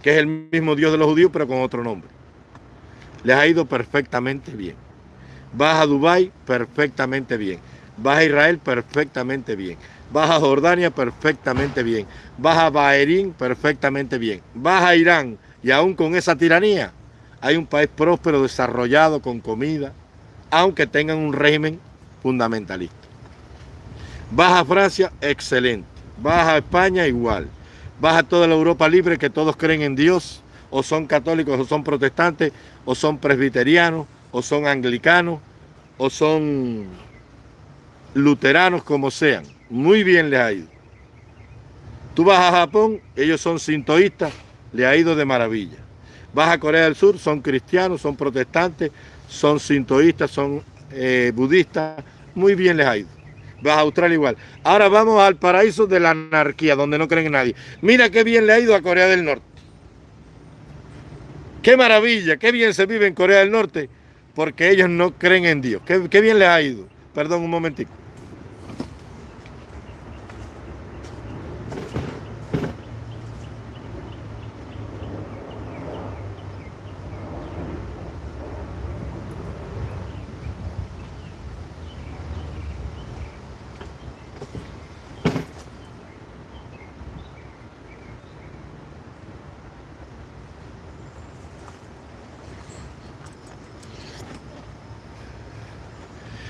que es el mismo Dios de los judíos, pero con otro nombre. Les ha ido perfectamente bien. Vas a Dubái, perfectamente bien. Vas a Israel, perfectamente bien. Vas a Jordania, perfectamente bien. Vas a Bahrein, perfectamente bien. Vas a Irán, y aún con esa tiranía, hay un país próspero, desarrollado, con comida, aunque tengan un régimen fundamentalista. Vas a Francia, excelente. Vas a España, igual. Vas a toda la Europa libre, que todos creen en Dios, o son católicos, o son protestantes, o son presbiterianos, o son anglicanos, o son luteranos, como sean. Muy bien les ha ido. Tú vas a Japón, ellos son sintoístas, le ha ido de maravilla. Vas a Corea del Sur, son cristianos, son protestantes, son sintoístas, son eh, budistas, muy bien les ha ido. Vas a Australia igual. Ahora vamos al paraíso de la anarquía, donde no creen en nadie. Mira qué bien le ha ido a Corea del Norte. Qué maravilla, qué bien se vive en Corea del Norte, porque ellos no creen en Dios. Qué, qué bien les ha ido. Perdón un momentico.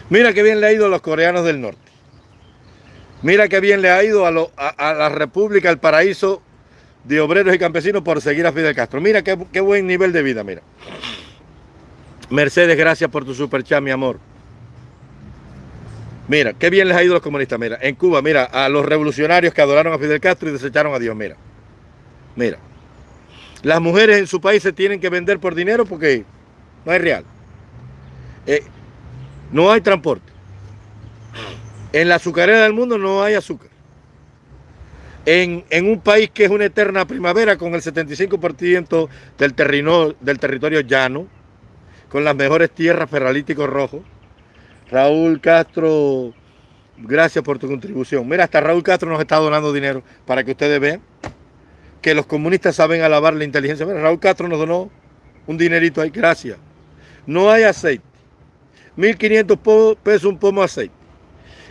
Mira qué bien le ha ido a los coreanos del norte. Mira qué bien le ha ido a, la República, al paraíso de obreros y campesinos por seguir a Fidel Castro. Mira qué, buen nivel de vida, mira. Mercedes, gracias por tu super chat, mi amor. Mira, qué bien les ha ido a los comunistas. Mira, en Cuba, mira, a los revolucionarios que adoraron a Fidel Castro y desecharon a Dios. Mira, mira. Las mujeres en su país se tienen que vender por dinero porque no es real. Eh, no hay transporte. En la azucarera del mundo no hay azúcar. En, un país que es una eterna primavera con el 75% del, del territorio llano, con las mejores tierras ferralíticos rojos. Raúl Castro, gracias por tu contribución. Mira, hasta Raúl Castro nos está donando dinero para que ustedes vean que los comunistas saben alabar la inteligencia. Mira, Raúl Castro nos donó un dinerito ahí, gracias. No hay aceite. 1.500 pesos un pomo de aceite.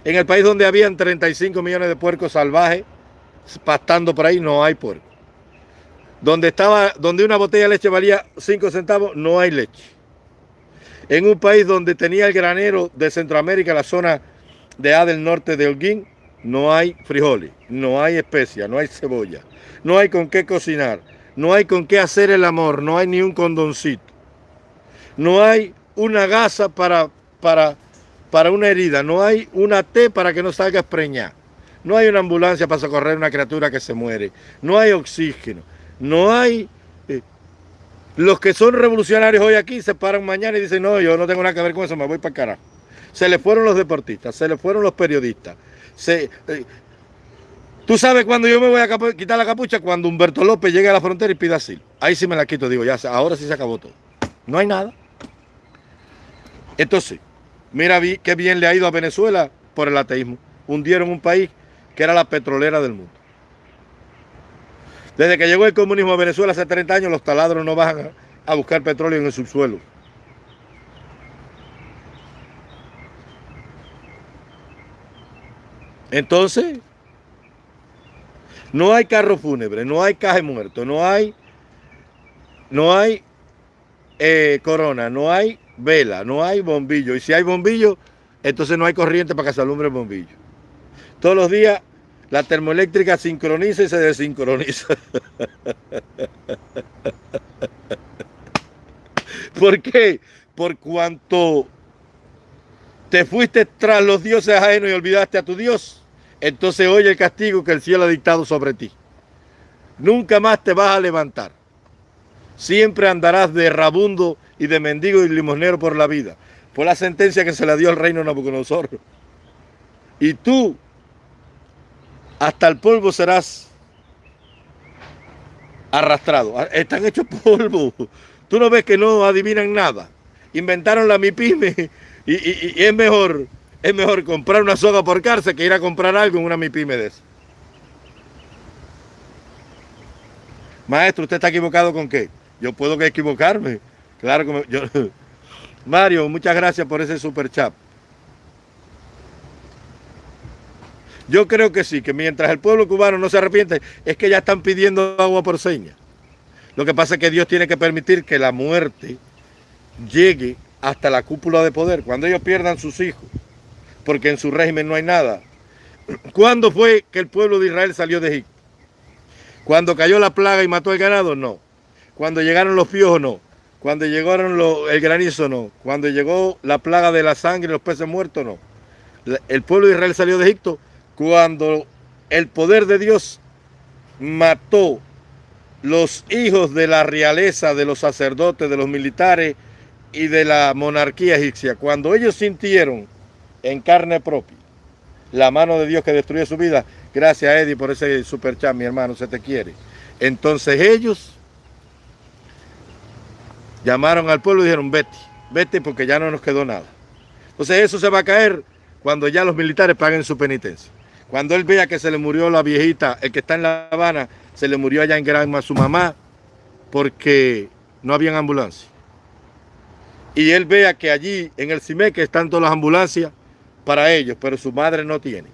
En el país donde habían 35 millones de puercos salvajes pastando por ahí, no hay puerco. Donde, estaba, donde una botella de leche valía 5 centavos, no hay leche. En un país donde tenía el granero de Centroamérica, la zona de A del norte de Holguín, no hay frijoles, no hay especia, no hay cebolla, no hay con qué cocinar, no hay con qué hacer el amor, no hay ni un condoncito, no hay una gasa para, para, para una herida, no hay una T para que no salga preñar, no hay una ambulancia para socorrer una criatura que se muere, no hay oxígeno, no hay... Eh, los que son revolucionarios hoy aquí se paran mañana y dicen, no, yo no tengo nada que ver con eso, me voy para el carajo. Se le fueron los deportistas, se le fueron los periodistas. Se, eh, Tú sabes cuando yo me voy a quitar la capucha, cuando Humberto López llegue a la frontera y pida asilo. Ahí sí me la quito, digo, ya, ahora sí se acabó todo. No hay nada. Entonces, mira qué bien le ha ido a Venezuela por el ateísmo. Hundieron un país que era la petrolera del mundo. Desde que llegó el comunismo a Venezuela hace 30 años, los taladros no bajan a buscar petróleo en el subsuelo. Entonces, no hay carro fúnebre, no hay caje muerto, no hay, no hay eh, corona, no hay vela, no hay bombillo. Y si hay bombillo, entonces no hay corriente para que se alumbre el bombillo. Todos los días la termoeléctrica sincroniza y se desincroniza. ¿Por qué? Por cuanto te fuiste tras los dioses ajenos y olvidaste a tu Dios, entonces oye el castigo que el cielo ha dictado sobre ti. Nunca más te vas a levantar. Siempre andarás de rabundo y de mendigo y limosnero por la vida, por la sentencia que se le dio al reino Nabucodonosor. Y tú, hasta el polvo serás arrastrado. Están hechos polvo. Tú no ves que no adivinan nada. Inventaron la MIPIME Y, es mejor es mejor comprar una soga por cárcel que ir a comprar algo en una MIPYME de Maestro, ¿usted está equivocado con qué? Yo puedo equivocarme. Claro que yo... Mario, muchas gracias por ese super chat. Yo creo que sí, que mientras el pueblo cubano no se arrepiente, es que ya están pidiendo agua por seña. Lo que pasa es que Dios tiene que permitir que la muerte llegue hasta la cúpula de poder, cuando ellos pierdan sus hijos, porque en su régimen no hay nada. ¿Cuándo fue que el pueblo de Israel salió de Egipto? ¿Cuando cayó la plaga y mató el ganado? No. ¿Cuando llegaron los piojos? No. ¿Cuando llegaron el granizo? No. ¿Cuando llegó la plaga de la sangre y los peces muertos? No. El pueblo de Israel salió de Egipto cuando el poder de Dios mató los hijos de la realeza, de los sacerdotes, de los militares y de la monarquía egipcia, cuando ellos sintieron en carne propia la mano de Dios que destruyó su vida, gracias a Eddie por ese super chat, mi hermano, se te quiere. Entonces ellos llamaron al pueblo y dijeron, vete, vete porque ya no nos quedó nada. Entonces eso se va a caer cuando ya los militares paguen su penitencia. Cuando él vea que se le murió la viejita, el que está en La Habana, se le murió allá en Granma su mamá porque no había ambulancia. Y él vea que allí en el CIMEC están todas las ambulancias para ellos, pero su madre no tiene.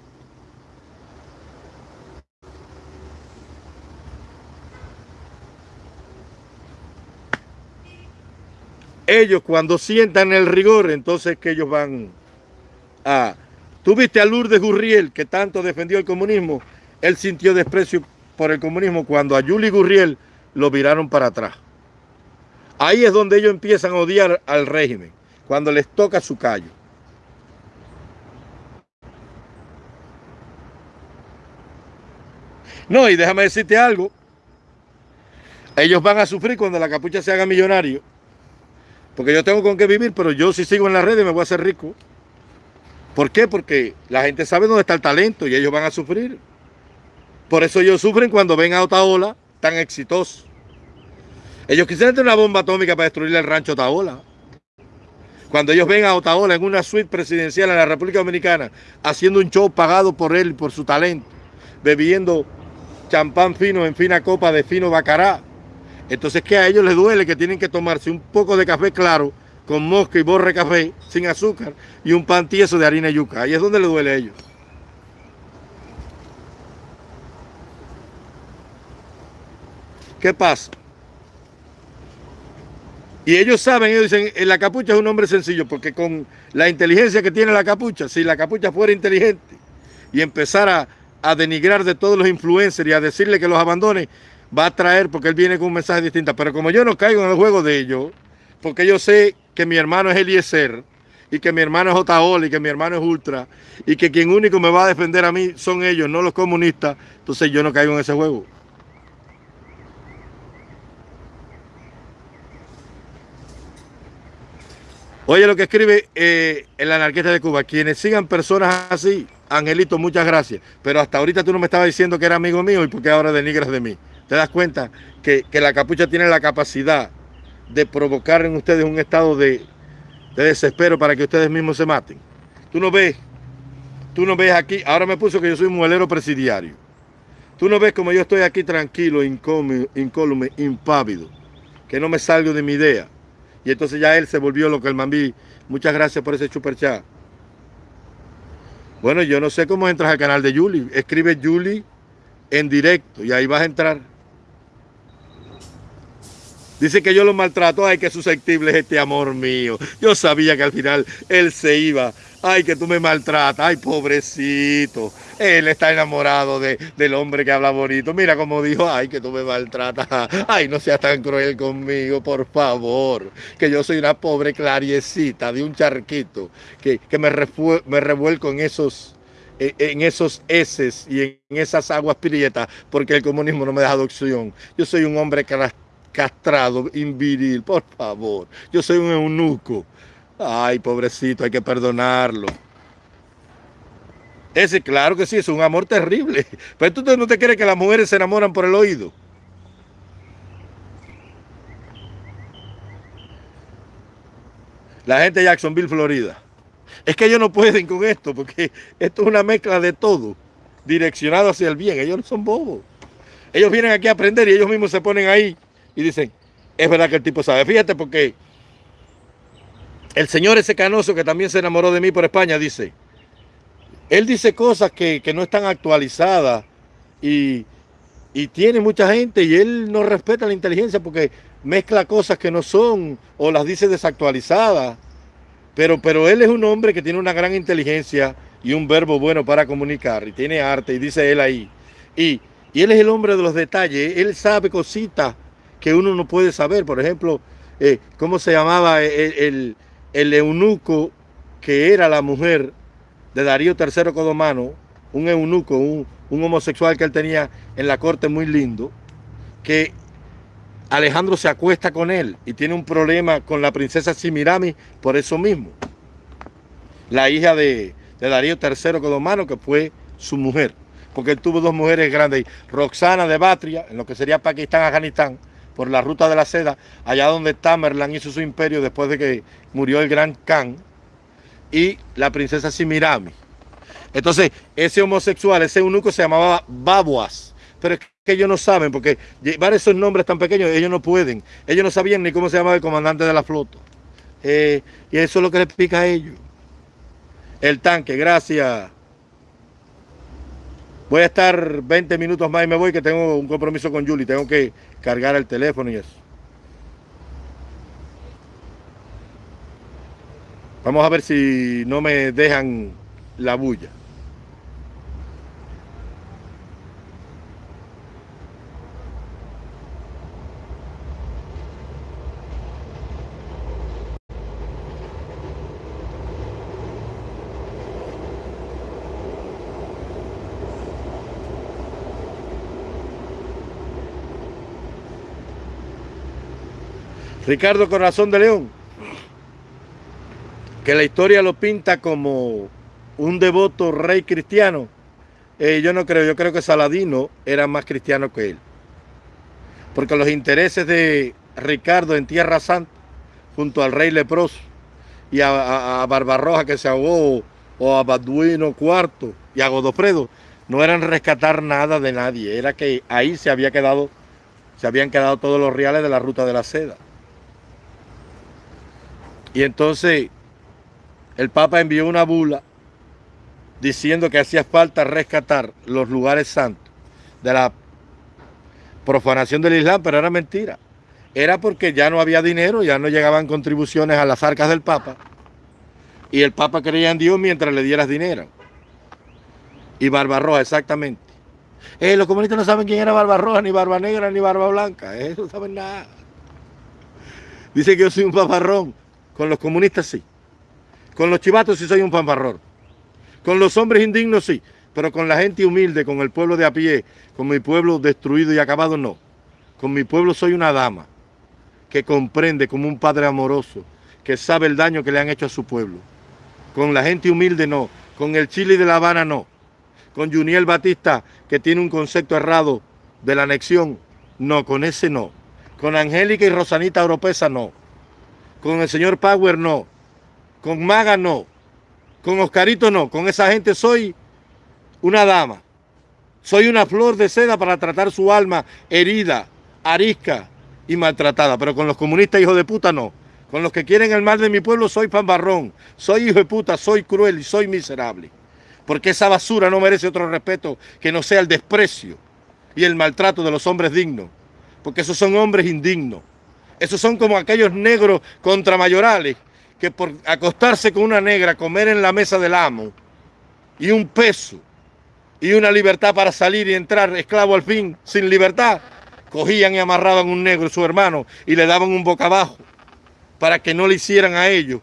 Ellos cuando sientan el rigor, entonces que ellos van a Tú viste a Lourdes Gurriel, que tanto defendió el comunismo. Él sintió desprecio por el comunismo cuando a Julie Gurriel lo viraron para atrás. Ahí es donde ellos empiezan a odiar al régimen, cuando les toca su callo. No, y déjame decirte algo. Ellos van a sufrir cuando la capucha se haga millonario. Porque yo tengo con qué vivir, pero yo si sigo en las redes me voy a hacer rico. ¿Por qué? Porque la gente sabe dónde está el talento y ellos van a sufrir. Por eso ellos sufren cuando ven a Otaola tan exitoso. Ellos quisieran tener una bomba atómica para destruir el rancho Otaola. Cuando ellos ven a Otaola en una suite presidencial en la República Dominicana, haciendo un show pagado por él, por su talento, bebiendo champán fino en fina copa de fino bacará. Entonces, ¿qué a ellos les duele? Que tienen que tomarse un poco de café claro con mosca y borre café sin azúcar y un pan tieso de harina y yuca. Ahí es donde le duele a ellos. ¿Qué pasa? Y ellos saben, ellos dicen, la capucha es un hombre sencillo, porque con la inteligencia que tiene la capucha, si la capucha fuera inteligente y empezara a denigrar de todos los influencers y a decirle que los abandone, va a traer, porque él viene con un mensaje distinto. Pero como yo no caigo en el juego de ellos, porque yo sé que mi hermano es Eliezer y que mi hermano es Otaola y que mi hermano es Ultra y que quien único me va a defender a mí son ellos, no los comunistas, entonces yo no caigo en ese juego. Oye lo que escribe eh, el anarquista de Cuba, quienes sigan personas así, Angelito, muchas gracias, pero hasta ahorita tú no me estabas diciendo que era amigo mío y por qué ahora denigras de mí. ¿Te das cuenta que, que la capucha tiene la capacidad de provocar en ustedes un estado de, desespero para que ustedes mismos se maten. Tú no ves, tú no ves aquí, ahora me puso que yo soy un muelero presidiario. Tú no ves como yo estoy aquí tranquilo, incólume, impávido, que no me salgo de mi idea. Y entonces ya él se volvió lo que el mambí. Muchas gracias por ese super chat. Bueno, yo no sé cómo entras al canal de Julie. Escribe Julie en directo y ahí vas a entrar. Dice que yo lo maltrato. Ay, qué susceptible es este amor mío. Yo sabía que al final él se iba. Ay, que tú me maltratas. Ay, pobrecito. Él está enamorado de, del hombre que habla bonito. Mira cómo dijo, ay, que tú me maltratas. Ay, no seas tan cruel conmigo, por favor. Que yo soy una pobre clariecita de un charquito que, me, me revuelco en esos en esos heces y en esas aguas prietas, porque el comunismo no me da adopción. Yo soy un hombre que castrado, inviril, por favor. Yo soy un eunuco. Ay, pobrecito, hay que perdonarlo. Ese, claro que sí, es un amor terrible. Pero tú no te crees que las mujeres se enamoran por el oído. La gente de Jacksonville, Florida. Es que ellos no pueden con esto, porque esto es una mezcla de todo, direccionado hacia el bien. Ellos no son bobos. Ellos vienen aquí a aprender y ellos mismos se ponen ahí y dicen, es verdad que el tipo sabe. Fíjate porque el señor ese canoso que también se enamoró de mí por España dice, él dice cosas que, no están actualizadas y, y tiene mucha gente y él no respeta la inteligencia porque mezcla cosas que no son o las dice desactualizadas. Pero, pero él es un hombre que tiene una gran inteligencia y un verbo bueno para comunicar y tiene arte y dice él ahí. Y, él es el hombre de los detalles, él sabe cositas que uno no puede saber. Por ejemplo, eh, ¿cómo se llamaba el, el, eunuco que era la mujer de Darío III Codomano? Un eunuco, un, homosexual que él tenía en la corte muy lindo, que Alejandro se acuesta con él y tiene un problema con la princesa Simirami por eso mismo. La hija de, Darío III Codomano, que fue su mujer. Porque él tuvo dos mujeres grandes. Roxana de Batria, en lo que sería Pakistán, Afganistán, por la ruta de la seda, allá donde Tamerlán hizo su imperio después de que murió el gran Khan. Y la princesa Simirami. Entonces, ese homosexual, ese eunuco se llamaba Babuas. Pero que ellos no saben, porque llevar esos nombres tan pequeños, ellos no pueden. Ellos no sabían ni cómo se llamaba el comandante de la flota. Eh, y eso es lo que les explica a ellos. El tanque, gracias. Voy a estar 20 minutos más y me voy, que tengo un compromiso con Julie. Tengo que cargar el teléfono y eso. Vamos a ver si no me dejan la bulla. Ricardo Corazón de León, que la historia lo pinta como un devoto rey cristiano. Eh, yo no creo, yo creo que Saladino era más cristiano que él. Porque los intereses de Ricardo en Tierra Santa, junto al rey leproso y a, Barbarroja que se ahogó, o a Baduino IV y a Godofredo, no eran rescatar nada de nadie, era que ahí se había quedado, se habían quedado todos los reales de la ruta de la seda. Y entonces el Papa envió una bula diciendo que hacía falta rescatar los lugares santos de la profanación del Islam, pero era mentira. Era porque ya no había dinero, ya no llegaban contribuciones a las arcas del Papa. Y el Papa creía en Dios mientras le dieras dinero. Y Barbarroja, exactamente. Eh, los comunistas no saben quién era Barbarroja, ni Barba Negra, ni Barba Blanca. Eh, no saben nada. Dice que yo soy un paparrón. Con los comunistas sí. Con los chivatos sí soy un paparrón. Con los hombres indignos sí, pero con la gente humilde, con el pueblo de a pie, con mi pueblo destruido y acabado no. Con mi pueblo soy una dama que comprende como un padre amoroso, que sabe el daño que le han hecho a su pueblo. Con la gente humilde no, con el Chile de La Habana no. Con Juniel Batista, que tiene un concepto errado de la anexión, no, con ese no. Con Angélica y Rosanita Oropesa no. Con el señor Power no. Con Maga no. Con Oscarito no, con esa gente soy una dama. Soy una flor de seda para tratar su alma herida, arisca y maltratada. Pero con los comunistas hijos de puta no. Con los que quieren el mal de mi pueblo soy panbarrón. Soy hijo de puta, soy cruel y soy miserable. Porque esa basura no merece otro respeto que no sea el desprecio y el maltrato de los hombres dignos. Porque esos son hombres indignos. Esos son como aquellos negros contramayorales que por acostarse con una negra, comer en la mesa del amo y un peso y una libertad para salir y entrar esclavo al fin, sin libertad, cogían y amarraban un negro, su hermano, y le daban un boca abajo para que no le hicieran a ellos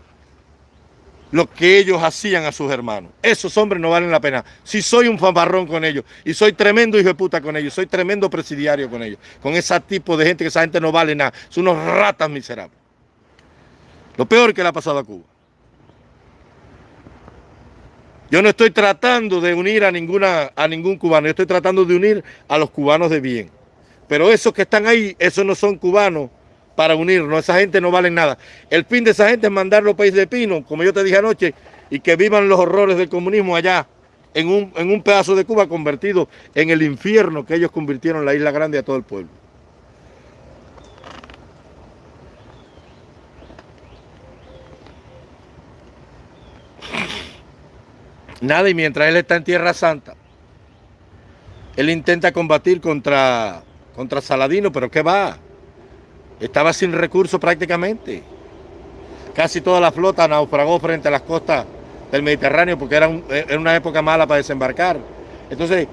lo que ellos hacían a sus hermanos. Esos hombres no valen la pena. Si soy un fanfarrón con ellos, y soy tremendo hijo de puta con ellos, soy tremendo presidiario con ellos, con ese tipo de gente que esa gente no vale nada, son unos ratas miserables. Lo peor que le ha pasado a Cuba. Yo no estoy tratando de unir a, ninguna, a ningún cubano, yo estoy tratando de unir a los cubanos de bien. Pero esos que están ahí, esos no son cubanos para unirnos, esa gente no vale nada. El fin de esa gente es mandarlo a país de pino, como yo te dije anoche, y que vivan los horrores del comunismo allá, en un, en un pedazo de Cuba convertido en el infierno que ellos convirtieron la isla grande a todo el pueblo. Nada, y mientras él está en Tierra Santa, él intenta combatir contra, contra Saladino, pero ¿qué va? Estaba sin recursos prácticamente. Casi toda la flota naufragó frente a las costas del Mediterráneo porque era, una época mala para desembarcar. Entonces,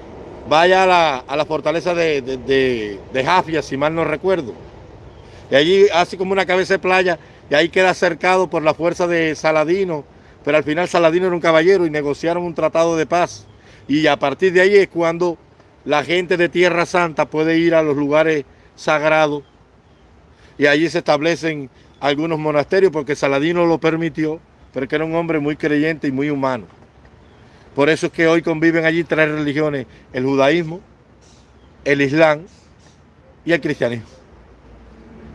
vaya a la, fortaleza de, de, Jafia, si mal no recuerdo. Y allí hace como una cabeza de playa y ahí queda cercado por la fuerza de Saladino pero al final Saladino era un caballero y negociaron un tratado de paz. Y a partir de ahí es cuando la gente de Tierra Santa puede ir a los lugares sagrados y allí se establecen algunos monasterios porque Saladino lo permitió, pero que era un hombre muy creyente y muy humano. Por eso es que hoy conviven allí tres religiones, el judaísmo, el islam y el cristianismo.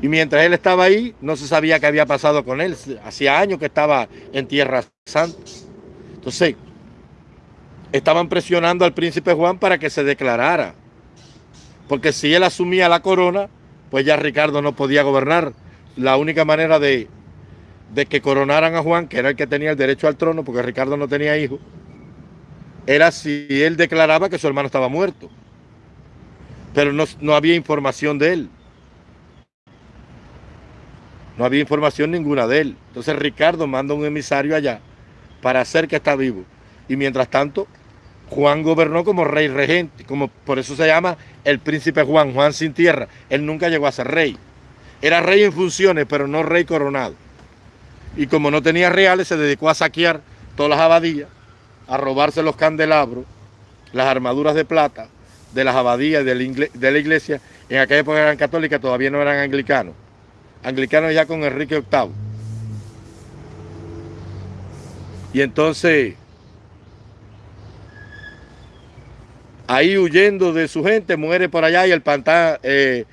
Y mientras él estaba ahí, no se sabía qué había pasado con él. Hacía años que estaba en Tierra Santa. Entonces, estaban presionando al príncipe Juan para que se declarara. Porque si él asumía la corona, pues ya Ricardo no podía gobernar. La única manera de, de que coronaran a Juan, que era el que tenía el derecho al trono, porque Ricardo no tenía hijos, era si él declaraba que su hermano estaba muerto. Pero no, no había información de él. No había información ninguna de él. Entonces Ricardo manda un emisario allá para hacer que está vivo. Y mientras tanto, Juan gobernó como rey regente, como por eso se llama el príncipe Juan, Juan sin tierra. Él nunca llegó a ser rey. Era rey en funciones, pero no rey coronado. Y como no tenía reales, se dedicó a saquear todas las abadías, a robarse los candelabros, las armaduras de plata de las abadías de la iglesia. En aquella época eran católicas, todavía no eran anglicanos anglicano ya con Enrique VIII. Y entonces, ahí huyendo de su gente, muere por allá y el pantano, eh,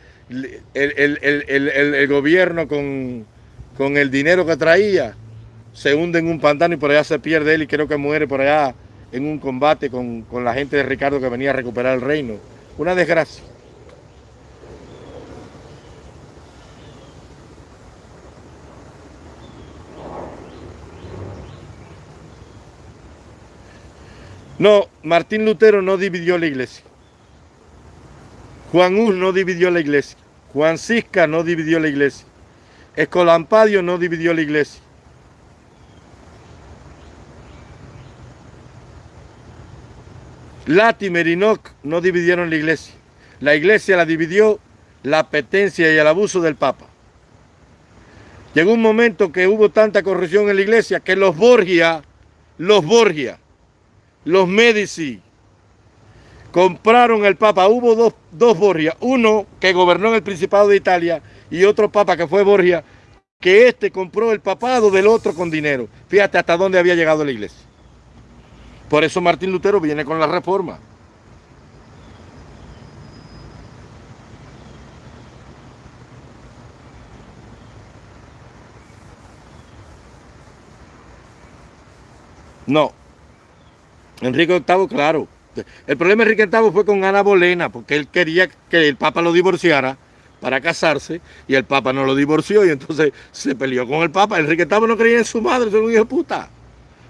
el, gobierno con, con el dinero que traía, se hunde en un pantano y por allá se pierde él y creo que muere por allá en un combate con, con la gente de Ricardo que venía a recuperar el reino. Una desgracia. No, Martín Lutero no dividió la iglesia. Juan Hus no dividió la iglesia. Juan Cisca no dividió la iglesia. Escolampadio no dividió la iglesia. Latimer y Enoch no dividieron la iglesia. La iglesia la dividió la apetencia y el abuso del Papa. Llegó un momento que hubo tanta corrupción en la iglesia que los Borgia, los Borgia, los Medici compraron el Papa. Hubo dos, dos uno que gobernó en el Principado de Italia y otro Papa que fue Borgia, que este compró el papado del otro con dinero. Fíjate hasta dónde había llegado la iglesia. Por eso Martín Lutero viene con la reforma. No, Enrique VIII, claro. El problema de Enrique VIII fue con Ana Bolena, porque él quería que el Papa lo divorciara para casarse, y el Papa no lo divorció, y entonces se peleó con el Papa. Enrique VIII no creía en su madre, eso era un hijo de puta.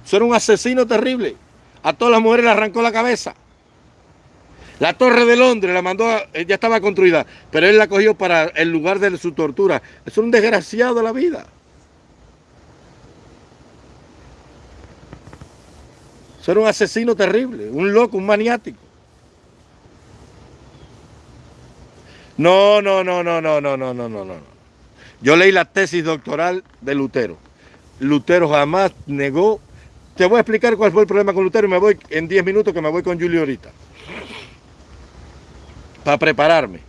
Eso era un asesino terrible. A todas las mujeres le arrancó la cabeza. La torre de Londres la mandó, ya estaba construida, pero él la cogió para el lugar de su tortura. Es un desgraciado de la vida. Era un asesino terrible, un loco, un maniático. No, no, no, no, no, no, no, no, no, no. Yo leí la tesis doctoral de Lutero. Lutero jamás negó. Te voy a explicar cuál fue el problema con Lutero y me voy en 10 minutos que me voy con Julio ahorita. Para prepararme.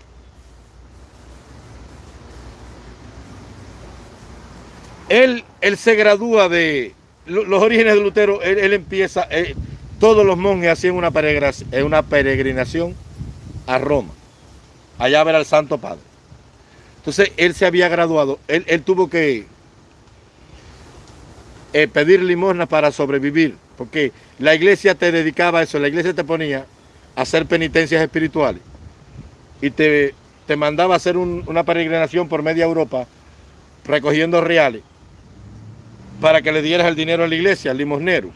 Él, él se gradúa de, los orígenes de Lutero, él, empieza, eh, todos los monjes hacían una peregrinación, eh, una peregrinación a Roma, allá a ver al Santo Padre. Entonces él se había graduado, él, tuvo que, eh, pedir limosna para sobrevivir, porque la iglesia te dedicaba a eso, la iglesia te ponía a hacer penitencias espirituales y te, te mandaba a hacer una peregrinación por media Europa recogiendo reales para que le dieras el dinero a la iglesia, al limosnero,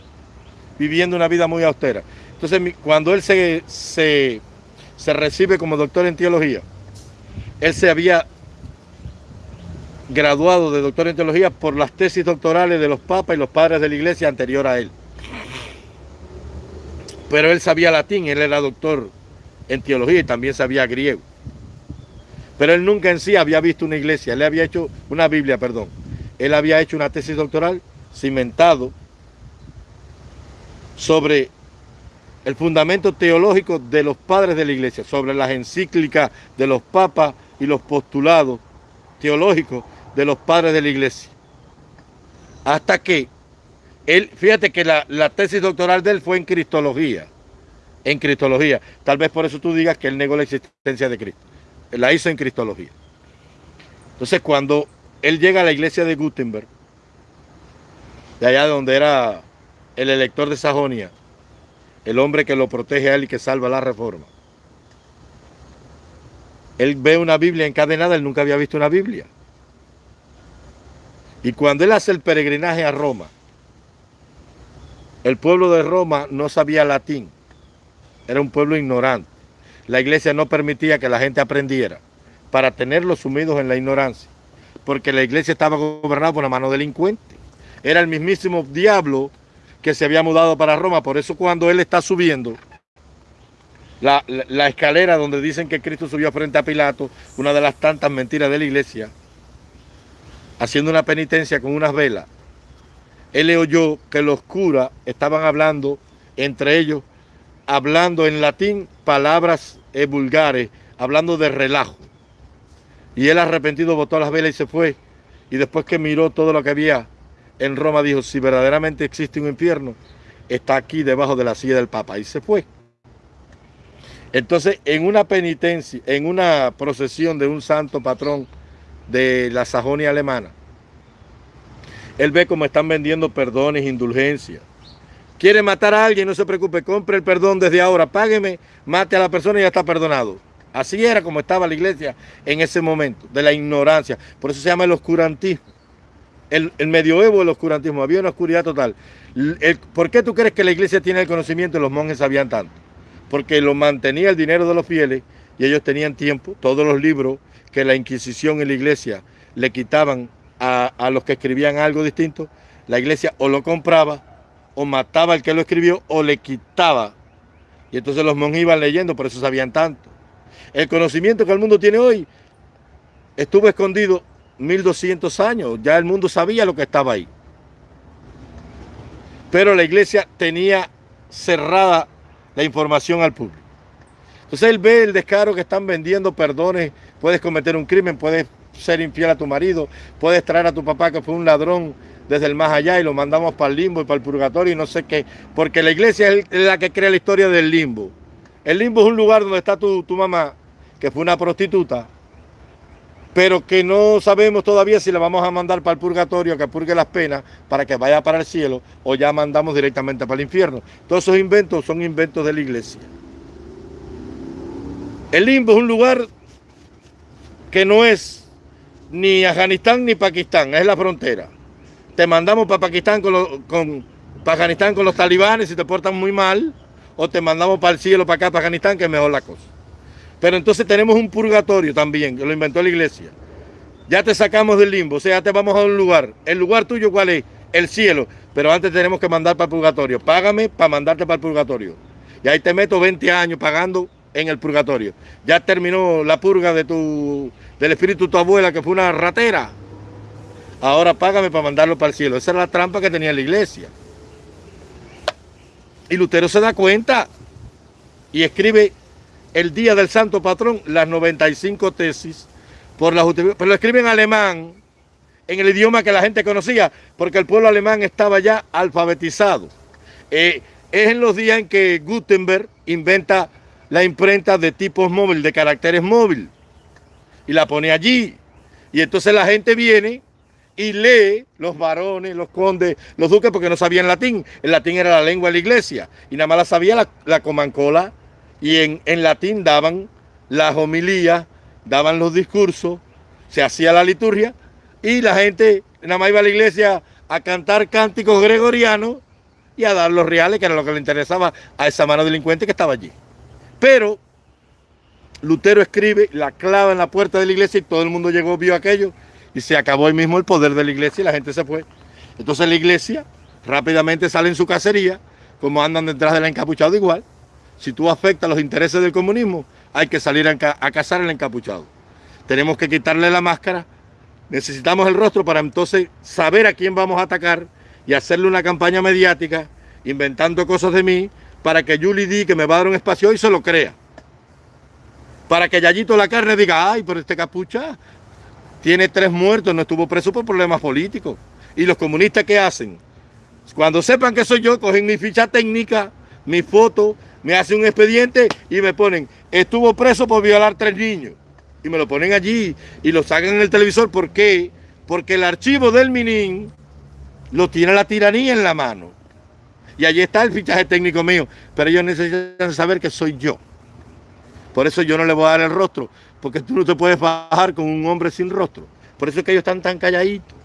viviendo una vida muy austera. Entonces, cuando él se, se, se recibe como doctor en teología, él se había graduado de doctor en teología por las tesis doctorales de los papas y los padres de la iglesia anterior a él. Pero él sabía latín, él era doctor en teología y también sabía griego. Pero él nunca en sí había visto una iglesia, él había hecho una Biblia, perdón. Él había hecho una tesis doctoral cimentado sobre el fundamento teológico de los padres de la iglesia, sobre las encíclicas de los papas y los postulados teológicos de los padres de la iglesia. Hasta que él, fíjate que la, tesis doctoral de él fue en Cristología. En Cristología. Tal vez por eso tú digas que él negó la existencia de Cristo. La hizo en Cristología. Entonces cuando él llega a la iglesia de Gutenberg, de allá donde era el elector de Sajonia, el hombre que lo protege a él y que salva la reforma. Él ve una Biblia encadenada, él nunca había visto una Biblia. Y cuando él hace el peregrinaje a Roma, el pueblo de Roma no sabía latín, era un pueblo ignorante. La iglesia no permitía que la gente aprendiera para tenerlos sumidos en la ignorancia, porque la iglesia estaba gobernada por una mano delincuente. Era el mismísimo diablo que se había mudado para Roma, por eso cuando él está subiendo la, la escalera donde dicen que Cristo subió frente a Pilato, una de las tantas mentiras de la iglesia, haciendo una penitencia con unas velas, él le oyó que los curas estaban hablando entre ellos, hablando en latín palabras eh, vulgares, hablando de relajo. Y él arrepentido botó las velas y se fue. Y después que miró todo lo que había en Roma, dijo, si verdaderamente existe un infierno, está aquí debajo de la silla del Papa. Y se fue. Entonces, en una penitencia, en una procesión de un santo patrón, de la Sajonia alemana, él ve cómo están vendiendo perdones, indulgencias. Quiere matar a alguien, no se preocupe, compre el perdón desde ahora, págueme, mate a la persona y ya está perdonado. Así era como estaba la iglesia en ese momento, de la ignorancia. Por eso se llama el oscurantismo. El, medioevo del oscurantismo, había una oscuridad total. ¿Por qué tú crees que la iglesia tiene el conocimiento y los monjes sabían tanto? Porque lo mantenía el dinero de los fieles y ellos tenían tiempo, todos los libros, que la Inquisición y la iglesia le quitaban a, los que escribían algo distinto, la iglesia o lo compraba, o mataba al que lo escribió, o le quitaba. Y entonces los monjes iban leyendo, por eso sabían tanto. El conocimiento que el mundo tiene hoy estuvo escondido 1200 años, ya el mundo sabía lo que estaba ahí. Pero la iglesia tenía cerrada la información al público. Entonces él ve el descaro que están vendiendo perdones, puedes cometer un crimen, puedes ser infiel a tu marido, puedes traer a tu papá que fue un ladrón desde el más allá y lo mandamos para el limbo y para el purgatorio y no sé qué, porque la iglesia es la que crea la historia del limbo. El limbo es un lugar donde está tu, tu mamá, que fue una prostituta, pero que no sabemos todavía si la vamos a mandar para el purgatorio, que purgue las penas, para que vaya para el cielo, o ya mandamos directamente para el infierno. Todos esos inventos son inventos de la iglesia. El limbo es un lugar que no es ni Afganistán ni Pakistán, es la frontera. Te mandamos para Pakistán con, con Afganistán con los talibanes si te portan muy mal, o te mandamos para el cielo, para acá, para Afganistán, que es mejor la cosa. Pero entonces tenemos un purgatorio también, que lo inventó la iglesia. Ya te sacamos del limbo, o sea, ya te vamos a un lugar. ¿El lugar tuyo cuál es? El cielo. Pero antes tenemos que mandar para el purgatorio. Págame para mandarte para el purgatorio. Y ahí te meto 20 años pagando en el purgatorio. Ya terminó la purga de tu, del espíritu de tu abuela, que fue una ratera. Ahora págame para mandarlo para el cielo. Esa es la trampa que tenía la iglesia. Y Lutero se da cuenta y escribe el día del santo patrón las 95 tesis por la pero lo escribe en alemán, en el idioma que la gente conocía, porque el pueblo alemán estaba ya alfabetizado. Eh, es en los días en que Gutenberg inventa la imprenta de tipos móvil, de caracteres móvil, y la pone allí. Y entonces la gente viene y lee los varones, los condes, los duques, porque no sabían latín. El latín era la lengua de la iglesia y nada más la sabía la, la comancola y en, en latín daban las homilías, daban los discursos, se hacía la liturgia y la gente nada más iba a la iglesia a cantar cánticos gregorianos y a dar los reales, que era lo que le interesaba a esa mano delincuente que estaba allí. Pero Lutero escribe, la clava en la puerta de la iglesia y todo el mundo llegó, vio aquello y se acabó ahí mismo el poder de la iglesia y la gente se fue. Entonces la iglesia rápidamente sale en su cacería, como andan detrás del encapuchado igual. Si tú afectas los intereses del comunismo, hay que salir a, cazar el encapuchado. Tenemos que quitarle la máscara, necesitamos el rostro para entonces saber a quién vamos a atacar y hacerle una campaña mediática inventando cosas de mí para que Julie D, que me va a dar un espacio hoy, se lo crea. Para que Yayito la carne diga, ay, pero este capucha tiene tres muertos, no estuvo preso por problemas políticos. ¿Y los comunistas qué hacen? Cuando sepan que soy yo, cogen mi ficha técnica, mi foto, me hacen un expediente y me ponen, estuvo preso por violar tres niños. Y me lo ponen allí y lo sacan en el televisor. ¿Por qué? Porque el archivo del Minin lo tiene la tiranía en la mano. Y allí está el fichaje técnico mío. Pero ellos necesitan saber que soy yo. Por eso yo no le voy a dar el rostro. Porque tú no te puedes bajar con un hombre sin rostro. Por eso es que ellos están tan calladitos.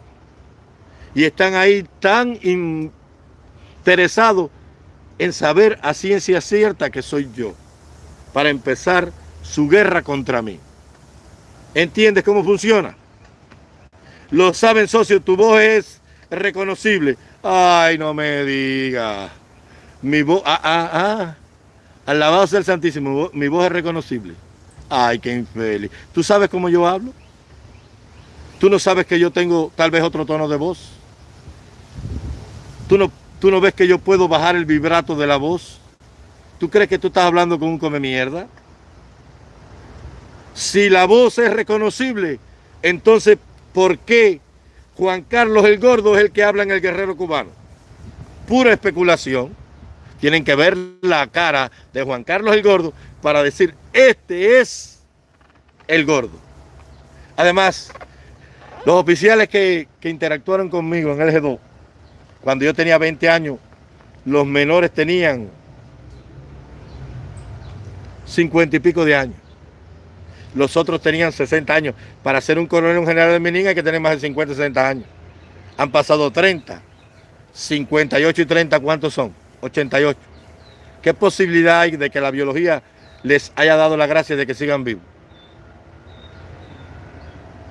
Y están ahí tan interesados en saber a ciencia cierta que soy yo. Para empezar su guerra contra mí. ¿Entiendes cómo funciona? Lo saben, socio, tu voz es reconocible. Ay, no me diga. Mi voz, ah, ah, ah. Alabado sea el Santísimo, mi voz es reconocible. Ay, qué infeliz. ¿Tú sabes cómo yo hablo? ¿Tú no sabes que yo tengo tal vez otro tono de voz? ¿Tú no, tú no ves que yo puedo bajar el vibrato de la voz? ¿Tú crees que tú estás hablando con un come mierda? Si la voz es reconocible, entonces, ¿por qué Juan Carlos el Gordo es el que habla en el guerrero cubano. Pura especulación. Tienen que ver la cara de Juan Carlos el Gordo para decir, este es el gordo. Además, los oficiales que, interactuaron conmigo en el G2, cuando yo tenía 20 años, los menores tenían 50 y pico de años los otros tenían 60 años. Para ser un coronel, un general de Menín hay que tener más de 50, 60 años. Han pasado 30, 58 y 30, ¿cuántos son? 88. ¿Qué posibilidad hay de que la biología les haya dado la gracia de que sigan vivos?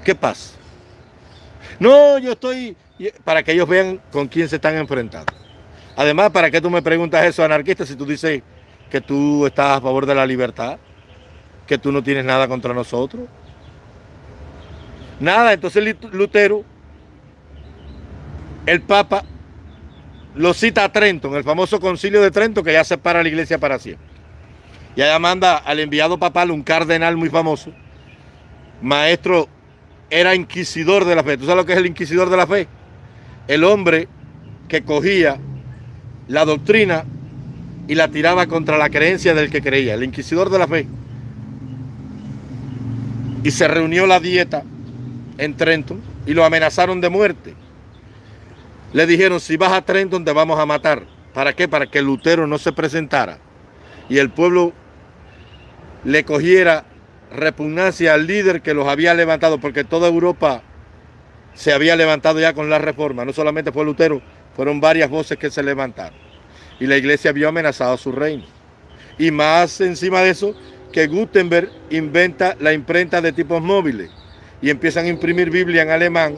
¿Qué pasa? No, yo estoy... Para que ellos vean con quién se están enfrentando. Además, ¿para qué tú me preguntas eso, anarquista, si tú dices que tú estás a favor de la libertad? que tú no tienes nada contra nosotros. Nada, entonces Lutero, el Papa, lo cita a Trento, en el famoso concilio de Trento, que ya separa la iglesia para siempre. Y allá manda al enviado papal, un cardenal muy famoso, maestro, era inquisidor de la fe. ¿Tú sabes lo que es el inquisidor de la fe? El hombre que cogía la doctrina y la tiraba contra la creencia del que creía, el inquisidor de la fe y se reunió la dieta en Trenton y lo amenazaron de muerte. Le dijeron, si vas a Trenton te vamos a matar. ¿Para qué? Para que Lutero no se presentara y el pueblo le cogiera repugnancia al líder que los había levantado, porque toda Europa se había levantado ya con la reforma. No solamente fue Lutero, fueron varias voces que se levantaron. Y la iglesia vio amenazado su reino. Y más encima de eso, que Gutenberg inventa la imprenta de tipos móviles y empiezan a imprimir Biblia en alemán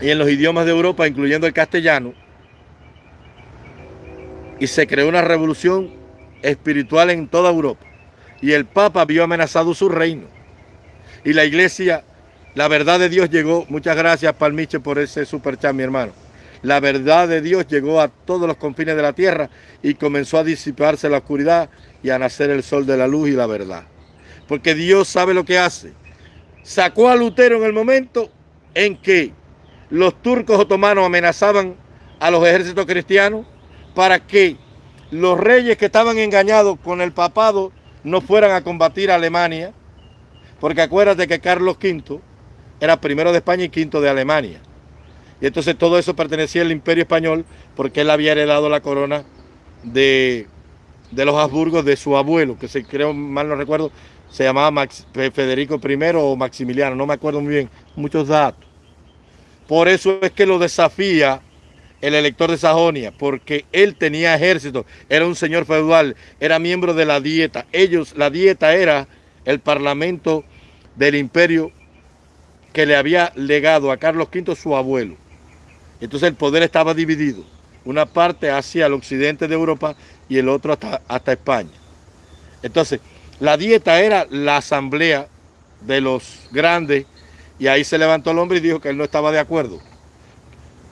y en los idiomas de Europa, incluyendo el castellano, y se creó una revolución espiritual en toda Europa. Y el Papa vio amenazado su reino. Y la iglesia, la verdad de Dios llegó, muchas gracias Palmiche por ese super chat, mi hermano. La verdad de Dios llegó a todos los confines de la tierra y comenzó a disiparse la oscuridad y a nacer el sol de la luz y la verdad. Porque Dios sabe lo que hace. Sacó a Lutero en el momento en que los turcos otomanos amenazaban a los ejércitos cristianos para que los reyes que estaban engañados con el papado no fueran a combatir a Alemania, porque acuérdate que Carlos V era primero de España y quinto de Alemania. Y entonces todo eso pertenecía al imperio español porque él había heredado la corona de, los Habsburgos de su abuelo, que se creo, mal no recuerdo, se llamaba Federico I o Maximiliano, no me acuerdo muy bien, muchos datos. Por eso es que lo desafía el elector de Sajonia, porque él tenía ejército, era un señor feudal, era miembro de la dieta. Ellos, la dieta era el parlamento del imperio que le había legado a Carlos V su abuelo. Entonces el poder estaba dividido, una parte hacia el occidente de Europa y el otro hasta, hasta España. Entonces, la dieta era la asamblea de los grandes y ahí se levantó el hombre y dijo que él no estaba de acuerdo.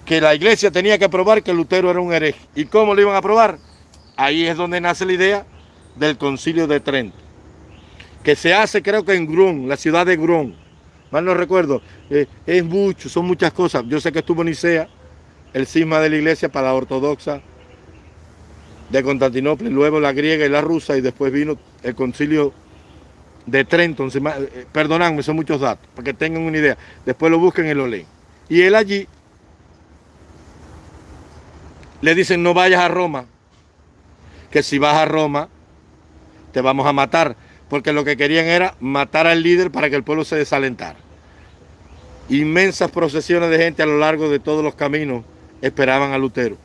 Que la iglesia tenía que probar que Lutero era un hereje. ¿Y cómo lo iban a probar? Ahí es donde nace la idea del concilio de Trento. Que se hace creo que en Grun, la ciudad de Grun. Mal no recuerdo. Eh, es mucho, son muchas cosas. Yo sé que estuvo en Nicea, el cisma de la iglesia para la ortodoxa de Constantinopla, luego la griega y la rusa, y después vino el concilio de Trento. Eh, perdonadme, son muchos datos, para que tengan una idea. Después lo busquen y lo leen. Y él allí le dicen, no vayas a Roma, que si vas a Roma te vamos a matar, porque lo que querían era matar al líder para que el pueblo se desalentara. Inmensas procesiones de gente a lo largo de todos los caminos esperaban a Lutero.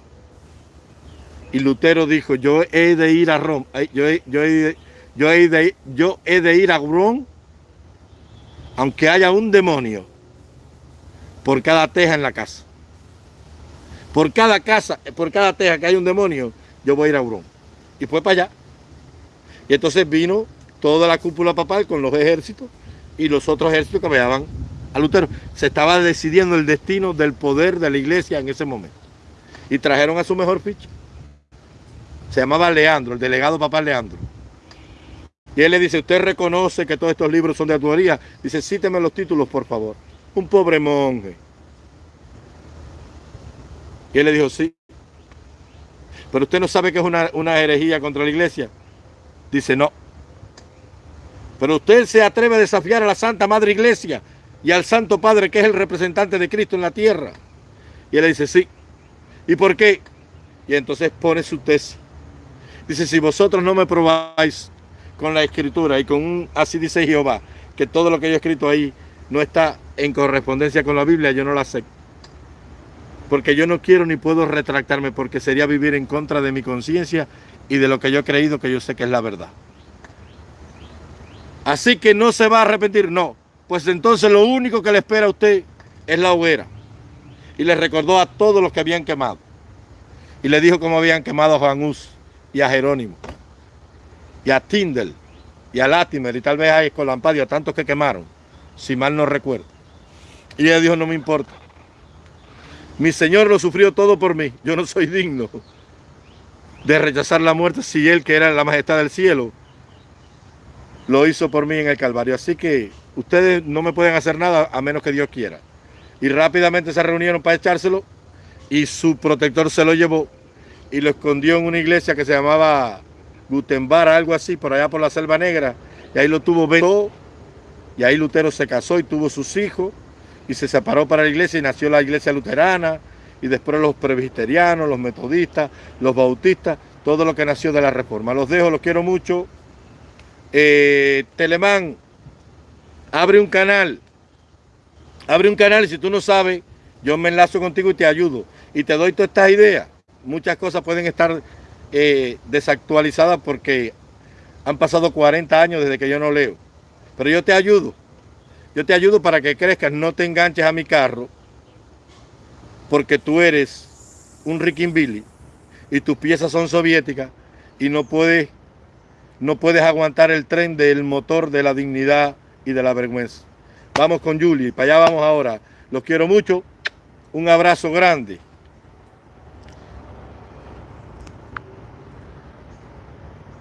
Y Lutero dijo, yo he de ir a Roma, yo he, yo de, yo he de ir a Roma, aunque haya un demonio por cada teja en la casa. Por cada casa, por cada teja que hay un demonio, yo voy a ir a Roma. Y fue para allá. Y entonces vino toda la cúpula papal con los ejércitos y los otros ejércitos que apoyaban a Lutero. Se estaba decidiendo el destino del poder de la iglesia en ese momento. Y trajeron a su mejor ficha. Se llamaba Leandro, el delegado papal Leandro. Y él le dice, ¿usted reconoce que todos estos libros son de autoría? Dice, cíteme los títulos, por favor. Un pobre monje. Y él le dijo, sí. Pero usted no sabe que es una, una herejía contra la iglesia. Dice, no. Pero usted se atreve a desafiar a la Santa Madre Iglesia y al Santo Padre que es el representante de Cristo en la tierra. Y él le dice, sí. ¿Y por qué? Y entonces pone su tesis. Dice, si vosotros no me probáis con la escritura y con un, así dice Jehová, que todo lo que yo he escrito ahí no está en correspondencia con la Biblia, yo no la acepto. Porque yo no quiero ni puedo retractarme porque sería vivir en contra de mi conciencia y de lo que yo he creído que yo sé que es la verdad. Así que no se va a arrepentir, no pues entonces lo único que le espera a usted es la hoguera. Y le recordó a todos los que habían quemado. Y le dijo cómo habían quemado a Juan Hus y a Jerónimo, y a Tindel, y a Latimer, y tal vez a Escolampadio, a tantos que quemaron, si mal no recuerdo. Y ella dijo, no me importa. Mi Señor lo sufrió todo por mí. Yo no soy digno de rechazar la muerte si Él, que era la majestad del cielo, lo hizo por mí en el Calvario. Así que ustedes no me pueden hacer nada a menos que Dios quiera. Y rápidamente se reunieron para echárselo y su protector se lo llevó y lo escondió en una iglesia que se llamaba Gutenbar, algo así, por allá por la Selva Negra. Y ahí lo tuvo y ahí Lutero se casó y tuvo sus hijos y se separó para la iglesia y nació la iglesia luterana y después los presbiterianos, los metodistas, los bautistas, todo lo que nació de la reforma. Los dejo, los quiero mucho. Eh, Telemán, abre un canal. Abre un canal y si tú no sabes, yo me enlazo contigo y te ayudo. Y te doy todas estas ideas. Muchas cosas pueden estar eh, desactualizadas porque han pasado 40 años desde que yo no leo. Pero yo te ayudo. Yo te ayudo para que crezcas, no te enganches a mi carro, porque tú eres un Billy y tus piezas son soviéticas y no puedes no puedes aguantar el tren del motor de la dignidad y de la vergüenza. Vamos con Julie, para allá vamos ahora. Los quiero mucho, un abrazo grande.